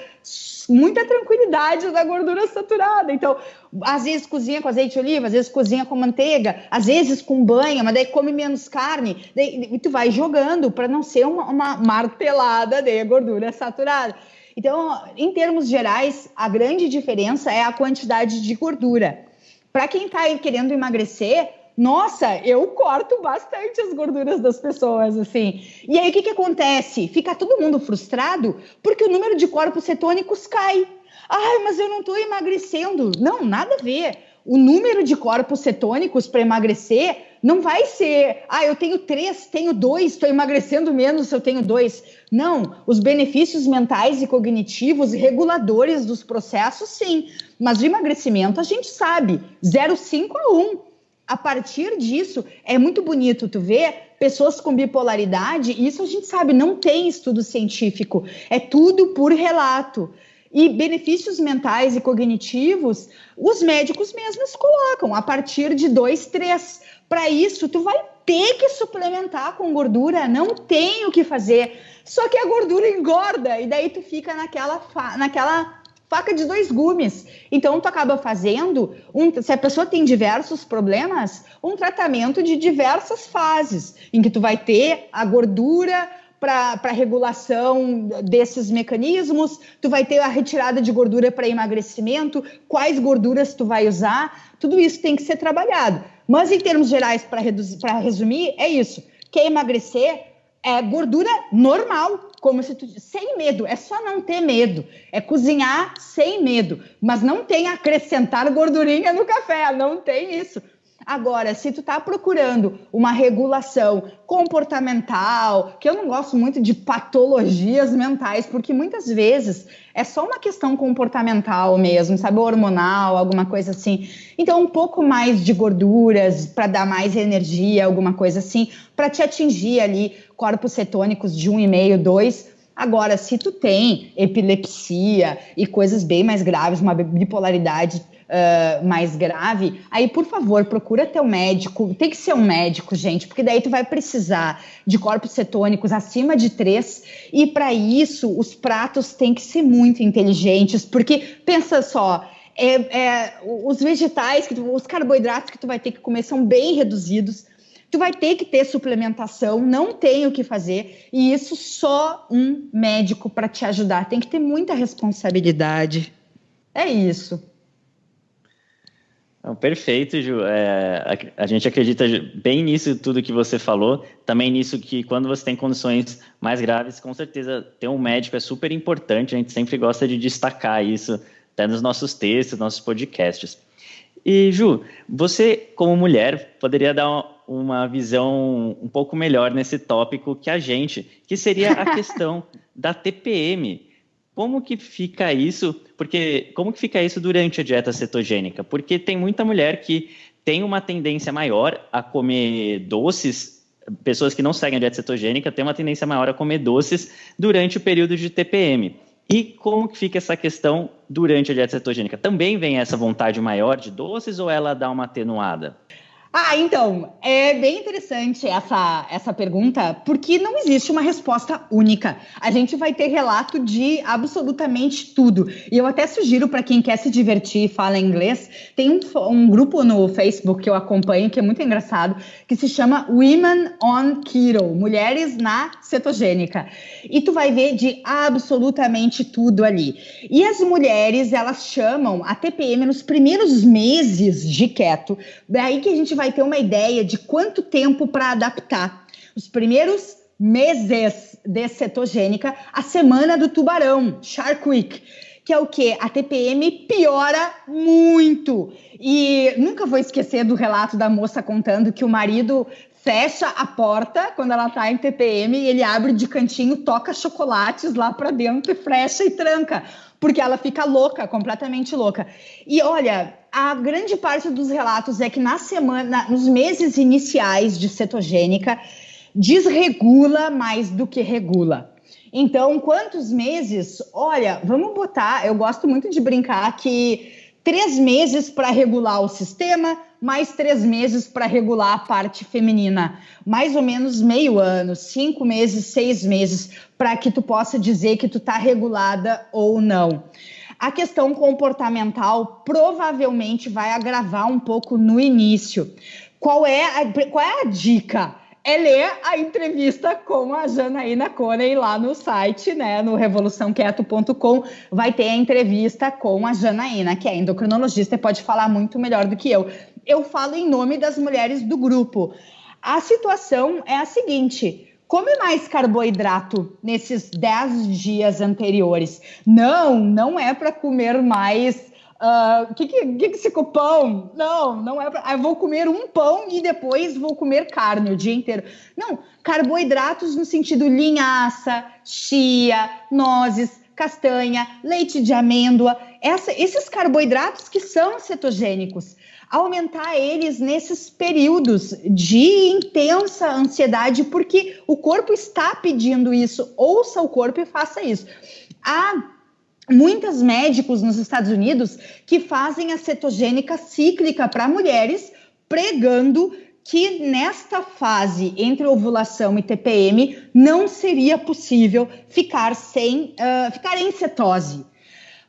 Muita tranquilidade da gordura saturada. Então, às vezes cozinha com azeite de oliva, às vezes cozinha com manteiga, às vezes com banha, mas daí come menos carne. Daí, e tu vai jogando para não ser uma, uma martelada de gordura saturada. Então, em termos gerais, a grande diferença é a quantidade de gordura. Para quem está querendo emagrecer, nossa, eu corto bastante as gorduras das pessoas, assim. E aí o que, que acontece? Fica todo mundo frustrado porque o número de corpos cetônicos cai. Ai, mas eu não estou emagrecendo. Não, nada a ver. O número de corpos cetônicos para emagrecer não vai ser, ah, eu tenho três, tenho dois, estou emagrecendo menos se eu tenho dois. Não, os benefícios mentais e cognitivos reguladores dos processos, sim. Mas de emagrecimento a gente sabe, 0,5 a 1 a partir disso, é muito bonito tu ver pessoas com bipolaridade, isso a gente sabe, não tem estudo científico, é tudo por relato. E benefícios mentais e cognitivos, os médicos mesmos colocam a partir de dois, três. Para isso, tu vai ter que suplementar com gordura, não tem o que fazer. Só que a gordura engorda e daí tu fica naquela, naquela faca de dois gumes. Então, tu acaba fazendo, um, se a pessoa tem diversos problemas, um tratamento de diversas fases, em que tu vai ter a gordura para regulação desses mecanismos, tu vai ter a retirada de gordura para emagrecimento, quais gorduras tu vai usar, tudo isso tem que ser trabalhado. Mas, em termos gerais, para resumir, é isso. Quer emagrecer? É gordura normal, como se tu sem medo, é só não ter medo, é cozinhar sem medo, mas não tem acrescentar gordurinha no café, não tem isso. Agora, se tu tá procurando uma regulação comportamental, que eu não gosto muito de patologias mentais, porque muitas vezes é só uma questão comportamental mesmo, sabe, hormonal, alguma coisa assim. Então, um pouco mais de gorduras para dar mais energia, alguma coisa assim, para te atingir ali corpos cetônicos de 1,5, 2, Agora, se tu tem epilepsia e coisas bem mais graves, uma bipolaridade uh, mais grave, aí, por favor, procura teu médico. Tem que ser um médico, gente, porque daí tu vai precisar de corpos cetônicos acima de 3. E para isso, os pratos têm que ser muito inteligentes, porque pensa só. É, é, os vegetais, tu, os carboidratos que tu vai ter que comer são bem reduzidos. Tu vai ter que ter suplementação, não tem o que fazer, e isso só um médico para te ajudar. Tem que ter muita responsabilidade. É isso. Perfeito, Ju. É, a, a, gente acredita bem nisso tudo que você falou. Também nisso que quando você tem condições mais graves, com certeza ter um médico é super importante. A gente sempre gosta de destacar isso até nos nossos textos, nossos podcasts. E, Ju, você, como mulher, poderia dar uma, uma visão um pouco melhor nesse tópico que a gente, que seria a questão da TPM. Como que fica isso? Porque como que fica isso durante a dieta cetogênica? Porque tem muita mulher que tem uma tendência maior a comer doces, pessoas que não seguem a dieta cetogênica têm uma tendência maior a comer doces durante o período de TPM. E como que fica essa questão durante a dieta cetogênica? Também vem essa vontade maior de doces ou ela dá uma atenuada? Ah, então, é bem interessante essa, essa pergunta, porque não existe uma resposta única. A gente vai ter relato de absolutamente tudo. E eu até sugiro para quem quer se divertir e fala inglês, tem um, um grupo no Facebook que eu acompanho, que é muito engraçado, que se chama Women on Keto, Mulheres na Cetogênica. E tu vai ver de absolutamente tudo ali. E as mulheres, elas chamam a TPM nos primeiros meses de keto, daí que a gente vai vai ter uma ideia de quanto tempo para adaptar. Os primeiros meses de cetogênica, a semana do tubarão, Shark Week, que é o que? A TPM piora muito. E nunca vou esquecer do relato da moça contando que o marido fecha a porta quando ela tá em TPM e ele abre de cantinho, toca chocolates lá para dentro e fecha e tranca, porque ela fica louca, completamente louca. E olha, a grande parte dos relatos é que na semana, nos meses iniciais de cetogênica, desregula mais do que regula. Então, quantos meses? Olha, vamos botar. Eu gosto muito de brincar que três meses para regular o sistema, mais três meses para regular a parte feminina. Mais ou menos meio ano, cinco meses, seis meses, para que tu possa dizer que tu está regulada ou não. A questão comportamental provavelmente vai agravar um pouco no início. Qual é a, qual é a dica? é ler a entrevista com a Janaína Coney lá no site, né, no revoluçãoquieto.com, vai ter a entrevista com a Janaína, que é endocrinologista e pode falar muito melhor do que eu. Eu falo em nome das mulheres do grupo. A situação é a seguinte: come mais carboidrato nesses 10 dias anteriores. Não, não é para comer mais. O uh, que, que, que, que pão? Não, não é para. Ah, vou comer um pão e depois vou comer carne o dia inteiro. Não, carboidratos no sentido linhaça, chia, nozes, castanha, leite de amêndoa, essa, esses carboidratos que são cetogênicos aumentar eles nesses períodos de intensa ansiedade, porque o corpo está pedindo isso. Ouça o corpo e faça isso. Há muitos médicos nos Estados Unidos que fazem a cetogênica cíclica para mulheres, pregando que nesta fase entre ovulação e TPM não seria possível ficar sem uh, ficar em cetose.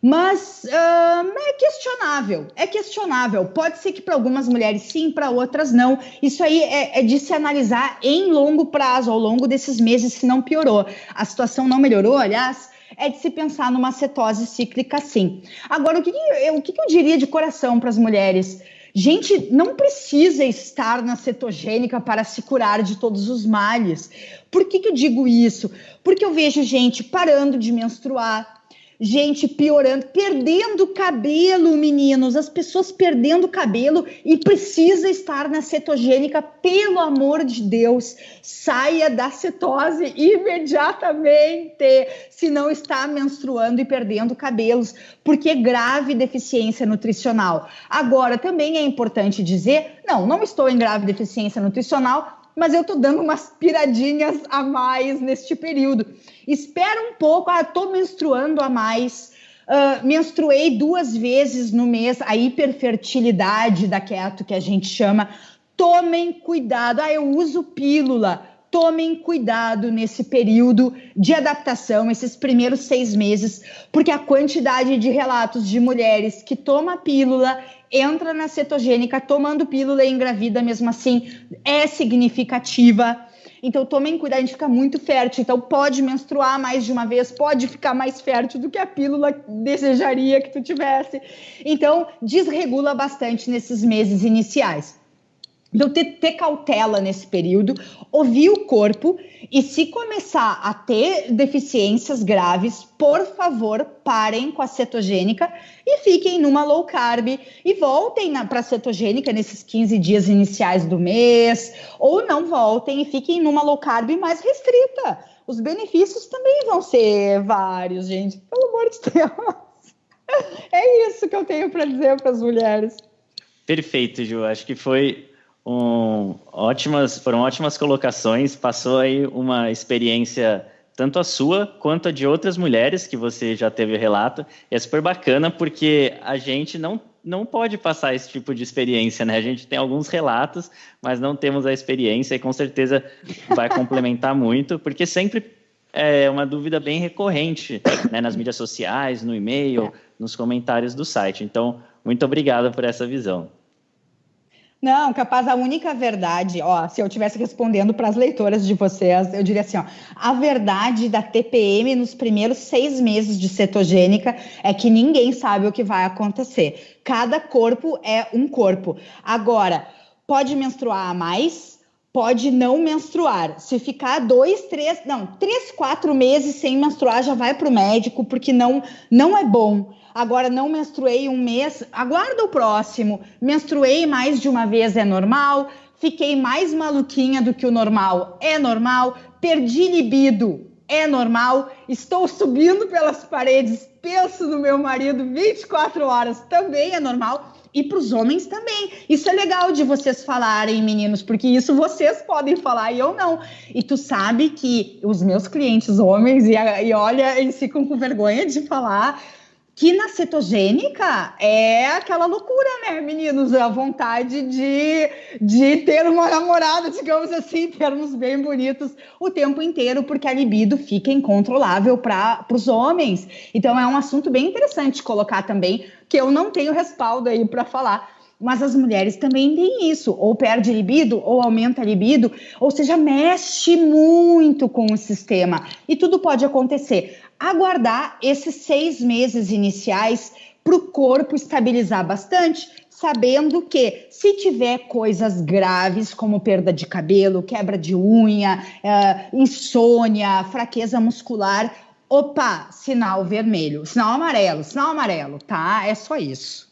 Mas uh, é questionável, é questionável. Pode ser que para algumas mulheres sim, para outras não. Isso aí é, é, de se analisar em longo prazo, ao longo desses meses, se não piorou. A situação não melhorou, aliás, é de se pensar numa cetose cíclica sim. Agora, o que, que, o que eu diria de coração para as mulheres? Gente, não precisa estar na cetogênica para se curar de todos os males. Por que, que eu digo isso? Porque eu vejo gente parando de menstruar, gente piorando, perdendo cabelo, meninos, as pessoas perdendo cabelo e precisa estar na cetogênica, pelo amor de Deus, saia da cetose imediatamente, se não está menstruando e perdendo cabelos, porque é grave deficiência nutricional. Agora, também é importante dizer, não, não estou em grave deficiência nutricional, mas eu tô dando umas piradinhas a mais neste período. Espera um pouco, ah, tô menstruando a mais. Uh, menstruei duas vezes no mês, a hiperfertilidade da keto, que a gente chama. Tomem cuidado. Ah, eu uso pílula. Tomem cuidado nesse período de adaptação, esses primeiros seis meses, porque a quantidade de relatos de mulheres que toma pílula, entra na cetogênica tomando pílula e engravida mesmo assim é significativa. Então tomem cuidado, a gente fica muito fértil. Então pode menstruar mais de uma vez, pode ficar mais fértil do que a pílula desejaria que tu tivesse. Então desregula bastante nesses meses iniciais. Então, ter, ter, cautela nesse período, ouvir o corpo e, se começar a ter deficiências graves, por favor, parem com a cetogênica e fiquem numa low carb e voltem para a cetogênica nesses 15 dias iniciais do mês, ou não voltem e fiquem numa low carb mais restrita. Os benefícios também vão ser vários, gente, pelo amor de Deus. É isso que eu tenho para dizer para as mulheres. Perfeito, Ju. Acho que foi um, ótimas, foram ótimas colocações. Passou aí uma experiência tanto a sua quanto a de outras mulheres que você já teve relato. E é super bacana porque a gente não não pode passar esse tipo de experiência, né? A gente tem alguns relatos, mas não temos a experiência e com certeza vai complementar muito, porque sempre é uma dúvida bem recorrente né? nas mídias sociais, no e-mail, nos comentários do site. Então, muito obrigado por essa visão. Não, capaz a única verdade, ó, se eu estivesse respondendo para as leitoras de vocês, eu diria assim, ó, a verdade da TPM nos primeiros seis meses de cetogênica é que ninguém sabe o que vai acontecer. Cada corpo é um corpo. Agora, pode menstruar mais, pode não menstruar. Se ficar dois, três, não, três, quatro meses sem menstruar, já vai para o médico, porque não, não é bom agora não menstruei um mês, aguarda o próximo. Menstruei mais de uma vez, é normal. Fiquei mais maluquinha do que o normal, é normal. Perdi libido, é normal. Estou subindo pelas paredes, penso no meu marido 24 horas, também é normal. E para os homens também. Isso é legal de vocês falarem, meninos, porque isso vocês podem falar e eu não. E tu sabe que os meus clientes homens, e, e olha, eles ficam com vergonha de falar, que na cetogênica é aquela loucura, né, meninos? A vontade de, de ter uma namorada, digamos assim, termos bem bonitos o tempo inteiro, porque a libido fica incontrolável para os homens. Então é um assunto bem interessante colocar também, que eu não tenho respaldo aí para falar. Mas as mulheres também têm isso, ou perde libido, ou aumenta libido, ou seja, mexe muito com o sistema. E tudo pode acontecer aguardar esses seis meses iniciais para o corpo estabilizar bastante, sabendo que se tiver coisas graves como perda de cabelo, quebra de unha, é, insônia, fraqueza muscular, opa, sinal vermelho, sinal amarelo, sinal amarelo, tá? É só isso.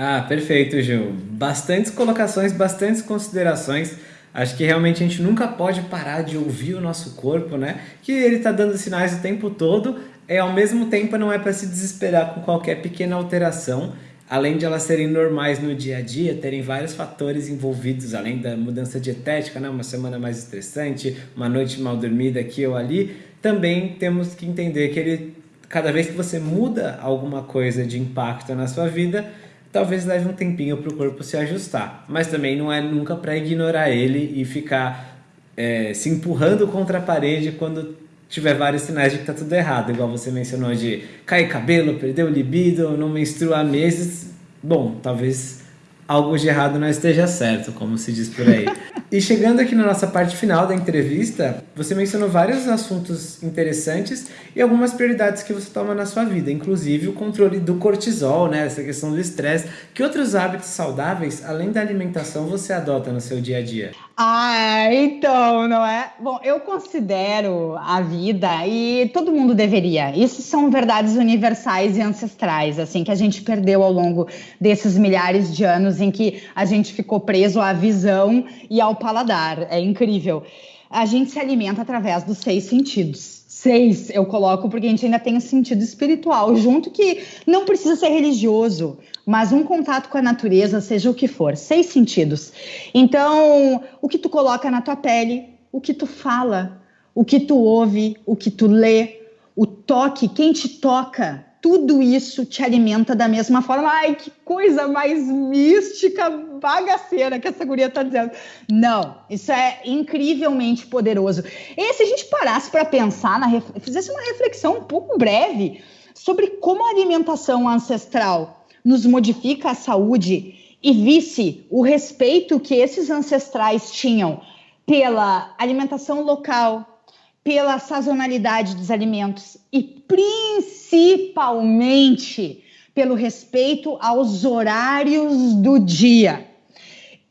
Ah, perfeito, Gil. Bastantes colocações, bastantes considerações. Acho que realmente a gente nunca pode parar de ouvir o nosso corpo, né? Que ele está dando sinais o tempo todo, e ao mesmo tempo não é para se desesperar com qualquer pequena alteração, além de elas serem normais no dia a dia, terem vários fatores envolvidos, além da mudança dietética, né? uma semana mais estressante, uma noite mal dormida aqui ou ali, também temos que entender que ele, cada vez que você muda alguma coisa de impacto na sua vida, talvez leve um tempinho para o corpo se ajustar. Mas também não é nunca para ignorar ele e ficar é, se empurrando contra a parede quando tiver vários sinais de que está tudo errado, igual você mencionou de cair cabelo, perder o libido, não menstruar meses. Bom, talvez algo de errado não esteja certo, como se diz por aí. E chegando aqui na nossa parte final da entrevista, você mencionou vários assuntos interessantes e algumas prioridades que você toma na sua vida, inclusive o controle do cortisol, né, essa questão do estresse. Que outros hábitos saudáveis, além da alimentação, você adota no seu dia a dia? Ah, então, não é? Bom, eu considero a vida e todo mundo deveria. Isso são verdades universais e ancestrais, assim, que a gente perdeu ao longo desses milhares de anos em que a gente ficou preso à visão e ao paladar. É incrível. A gente se alimenta através dos seis sentidos. Seis eu coloco porque a gente ainda tem um sentido espiritual junto que não precisa ser religioso, mas um contato com a natureza, seja o que for, seis sentidos. Então, o que tu coloca na tua pele, o que tu fala, o que tu ouve, o que tu lê, o toque, quem te toca, tudo isso te alimenta da mesma forma. Ai, que coisa mais mística, bagaceira que essa guria tá dizendo. Não, isso é incrivelmente poderoso. E se a gente parasse para pensar, na, fizesse uma reflexão um pouco breve sobre como a alimentação ancestral nos modifica a saúde e visse o respeito que esses ancestrais tinham pela alimentação local, pela sazonalidade dos alimentos e principalmente pelo respeito aos horários do dia.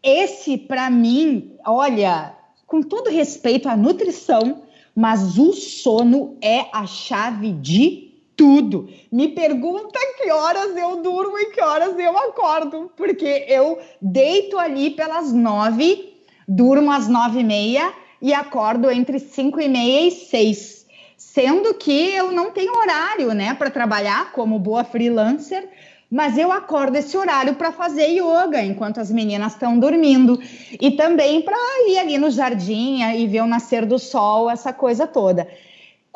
Esse, para mim, olha, com todo respeito à nutrição, mas o sono é a chave de tudo. Me pergunta que horas eu durmo e que horas eu acordo, porque eu deito ali pelas nove, durmo às nove e meia e acordo entre 5 e meia e 6. Sendo que eu não tenho horário, né, para trabalhar como boa freelancer, mas eu acordo esse horário para fazer yoga enquanto as meninas estão dormindo e também para ir ali no jardim e ver o nascer do sol, essa coisa toda.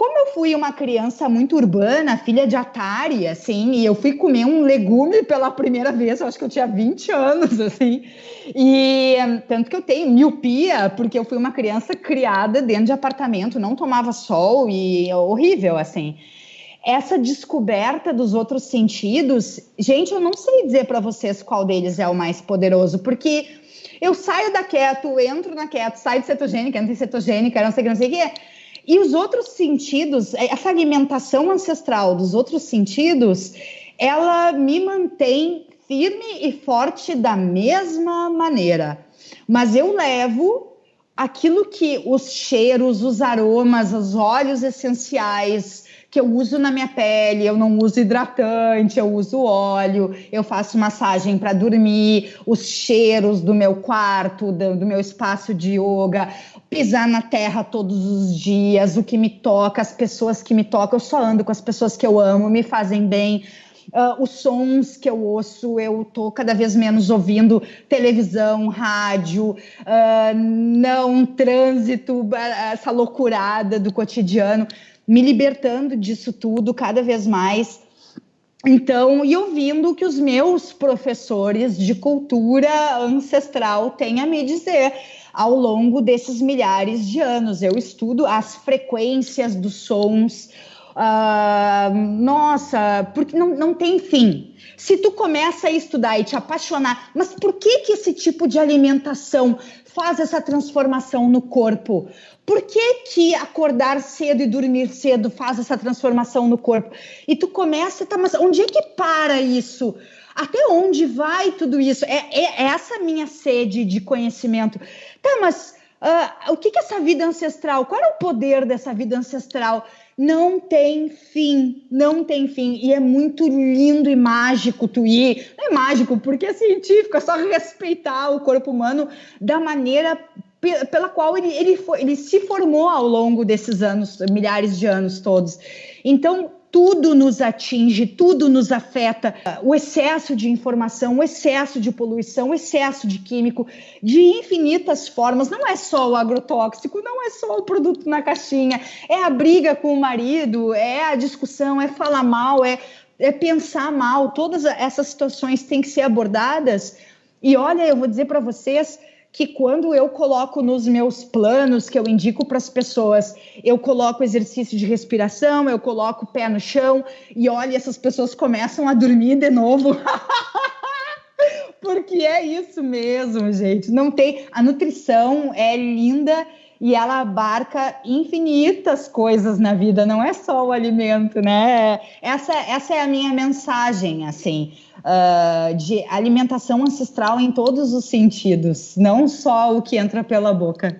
Como eu fui uma criança muito urbana, filha de Atari, assim, e eu fui comer um legume pela primeira vez, eu acho que eu tinha 20 anos, assim, e tanto que eu tenho miopia, porque eu fui uma criança criada dentro de apartamento, não tomava sol e é horrível, assim. Essa descoberta dos outros sentidos, gente, eu não sei dizer para vocês qual deles é o mais poderoso, porque eu saio da keto, entro na keto, saio de cetogênica, entro em cetogênica, não sei o que, não sei o que e os outros sentidos, é, essa alimentação ancestral dos outros sentidos, ela me mantém firme e forte da mesma maneira. Mas eu levo aquilo que os cheiros, os aromas, os óleos essenciais, que eu uso na minha pele, eu não uso hidratante, eu uso óleo, eu faço massagem para dormir, os cheiros do meu quarto, do, do, meu espaço de yoga, pisar na terra todos os dias, o que me toca, as pessoas que me tocam, eu só ando com as pessoas que eu amo, me fazem bem. Uh, os sons que eu ouço, eu tô cada vez menos ouvindo televisão, rádio, uh, não trânsito, essa loucurada do cotidiano me libertando disso tudo cada vez mais. Então, e ouvindo o que os meus professores de cultura ancestral têm a me dizer ao longo desses milhares de anos. Eu estudo as frequências dos sons. Uh, nossa, porque não, não tem fim. Se tu começa a estudar e te apaixonar, mas por que que esse tipo de alimentação faz essa transformação no corpo? Por que, que acordar cedo e dormir cedo faz essa transformação no corpo? E tu começa, tá, mas onde é que para isso? Até onde vai tudo isso? É, é, é essa minha sede de conhecimento. Tá, mas uh, o que, que essa vida ancestral? Qual é o poder dessa vida ancestral? Não tem fim, não tem fim. E é muito lindo e mágico tu ir. Não é mágico, porque é científico, é só respeitar o corpo humano da maneira pela qual ele, ele, foi, ele se formou ao longo desses anos, milhares de anos todos. Então, tudo nos atinge, tudo nos afeta. O excesso de informação, o excesso de poluição, o excesso de químico, de infinitas formas. Não é só o agrotóxico, não é só o produto na caixinha, é a briga com o marido, é a discussão, é falar mal, é, é pensar mal. Todas essas situações têm que ser abordadas. E olha, eu vou dizer para vocês que quando eu coloco nos meus planos que eu indico para as pessoas, eu coloco exercício de respiração, eu coloco o pé no chão e olha, essas pessoas começam a dormir de novo. Porque é isso mesmo, gente. Não tem a nutrição é linda e ela abarca infinitas coisas na vida, não é só o alimento, né? Essa, essa é a minha mensagem, assim, uh, de alimentação ancestral em todos os sentidos, não só o que entra pela boca.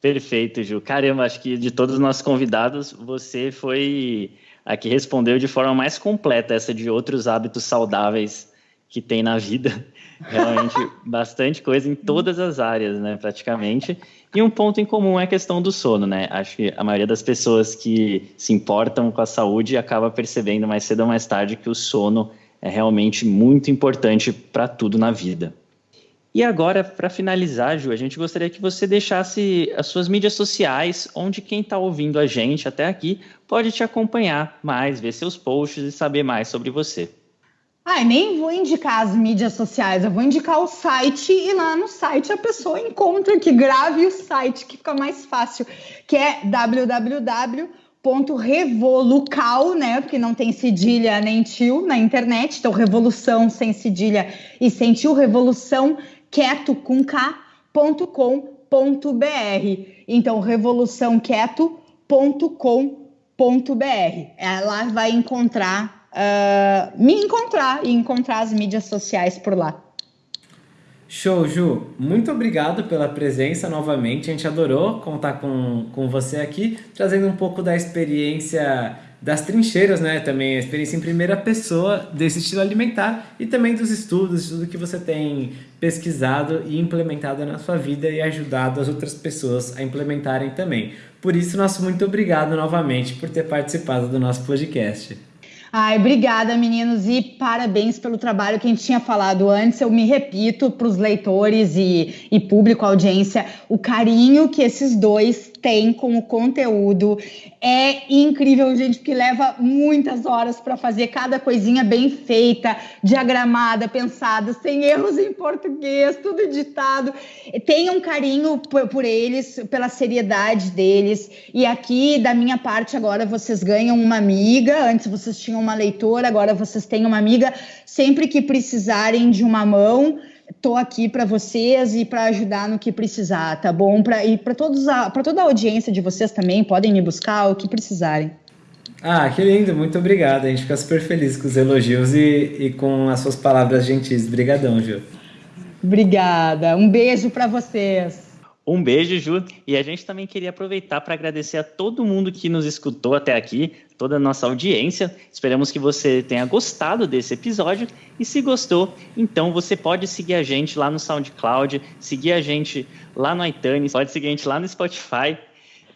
Perfeito, Ju. Caramba, acho que de todos os nossos convidados, você foi a que respondeu de forma mais completa essa de outros hábitos saudáveis que tem na vida. Realmente, bastante coisa em todas as áreas, né, praticamente. E um ponto em comum é a questão do sono, né? Acho que a maioria das pessoas que se importam com a saúde acaba percebendo mais cedo ou mais tarde que o sono é realmente muito importante para tudo na vida. E agora, para finalizar, Ju, a gente gostaria que você deixasse as suas mídias sociais, onde quem está ouvindo a gente até aqui pode te acompanhar mais, ver seus posts e saber mais sobre você. Ai, nem vou indicar as mídias sociais, eu vou indicar o site e lá no site a pessoa encontra que grave o site que fica mais fácil, que é www.revolucal, né? Porque não tem cedilha nem tio na internet, então revolução sem cedilha e sem tio, revolução quieto com k.com.br. Então revoluçãoquieto.com.br. Ela vai encontrar uh, me encontrar e encontrar as mídias sociais por lá. Show, Ju. Muito obrigado pela presença novamente. A gente adorou contar com, com você aqui, trazendo um pouco da experiência das trincheiras, né? Também a experiência em primeira pessoa desse estilo alimentar e também dos estudos, tudo que você tem pesquisado e implementado na sua vida e ajudado as outras pessoas a implementarem também. Por isso, nosso muito obrigado novamente por ter participado do nosso podcast. Ai, obrigada, meninos, e parabéns pelo trabalho que a gente tinha falado antes. Eu me repito para os leitores e, e público, audiência, o carinho que esses dois têm com o conteúdo é incrível, gente, porque leva muitas horas para fazer cada coisinha bem feita, diagramada, pensada, sem erros em português, tudo editado. Tenham um carinho por eles, pela seriedade deles. E aqui, da minha parte, agora vocês ganham uma amiga. Antes vocês tinham uma leitora, agora vocês têm uma amiga. Sempre que precisarem de uma mão, tô aqui para vocês e para ajudar no que precisar, tá bom? Pra, e para toda a audiência de vocês também, podem me buscar o que precisarem. Ah, que lindo, muito obrigado. A gente fica super feliz com os elogios e, e com as suas palavras gentis. Obrigadão, Gil. Obrigada. Um beijo para vocês. Um beijo, Ju. E a gente também queria aproveitar para agradecer a todo mundo que nos escutou até aqui, toda a nossa audiência. Esperamos que você tenha gostado desse episódio. E se gostou, então você pode seguir a gente lá no SoundCloud, seguir a gente lá no iTunes, pode seguir a gente lá no Spotify.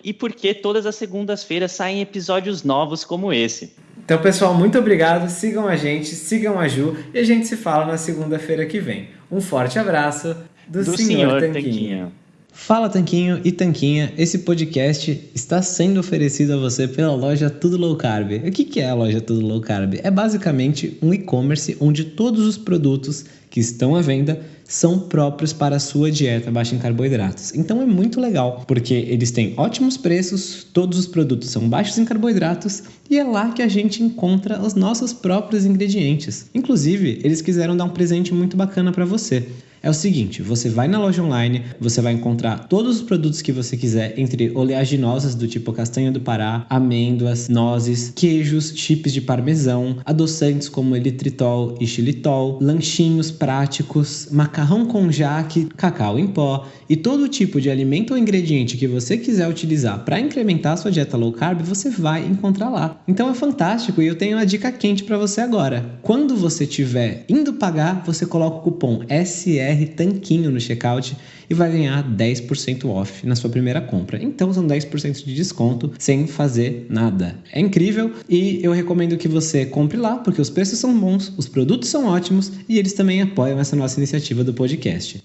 E porque todas as segundas-feiras saem episódios novos como esse. Então, pessoal, muito obrigado. Sigam a gente, sigam a Ju e a gente se fala na segunda-feira que vem. Um forte abraço do, do Senhor, Senhor Tanquinho. Tanquinho. Fala Tanquinho e Tanquinha, esse podcast está sendo oferecido a você pela loja Tudo Low Carb. O que é a loja Tudo Low Carb? É basicamente um e-commerce onde todos os produtos que estão à venda são próprios para a sua dieta baixa em carboidratos. Então é muito legal, porque eles têm ótimos preços, todos os produtos são baixos em carboidratos e é lá que a gente encontra os nossos próprios ingredientes. Inclusive, eles quiseram dar um presente muito bacana para você é o seguinte: você vai na loja online, você vai encontrar todos os produtos que você quiser, entre oleaginosas do tipo castanha do Pará, amêndoas, nozes, queijos, chips de parmesão, adoçantes como elitritol e xilitol, lanchinhos práticos, macarrão com jaque, cacau em pó e todo tipo de alimento ou ingrediente que você quiser utilizar para incrementar a sua dieta low carb, você vai encontrar lá. Então é fantástico e eu tenho uma dica quente para você agora. Quando você estiver indo pagar, você coloca o cupom SR BR Tanquinho no checkout e vai ganhar 10% off na sua primeira compra. Então são 10% de desconto sem fazer nada. É incrível e eu recomendo que você compre lá porque os preços são bons, os produtos são ótimos e eles também apoiam essa nossa iniciativa do podcast.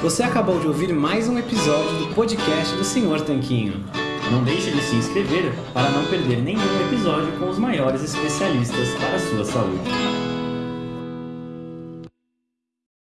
Você acabou de ouvir mais um episódio do podcast do Senhor Tanquinho. Não deixe de se inscrever para não perder nenhum episódio com os maiores especialistas para a sua saúde.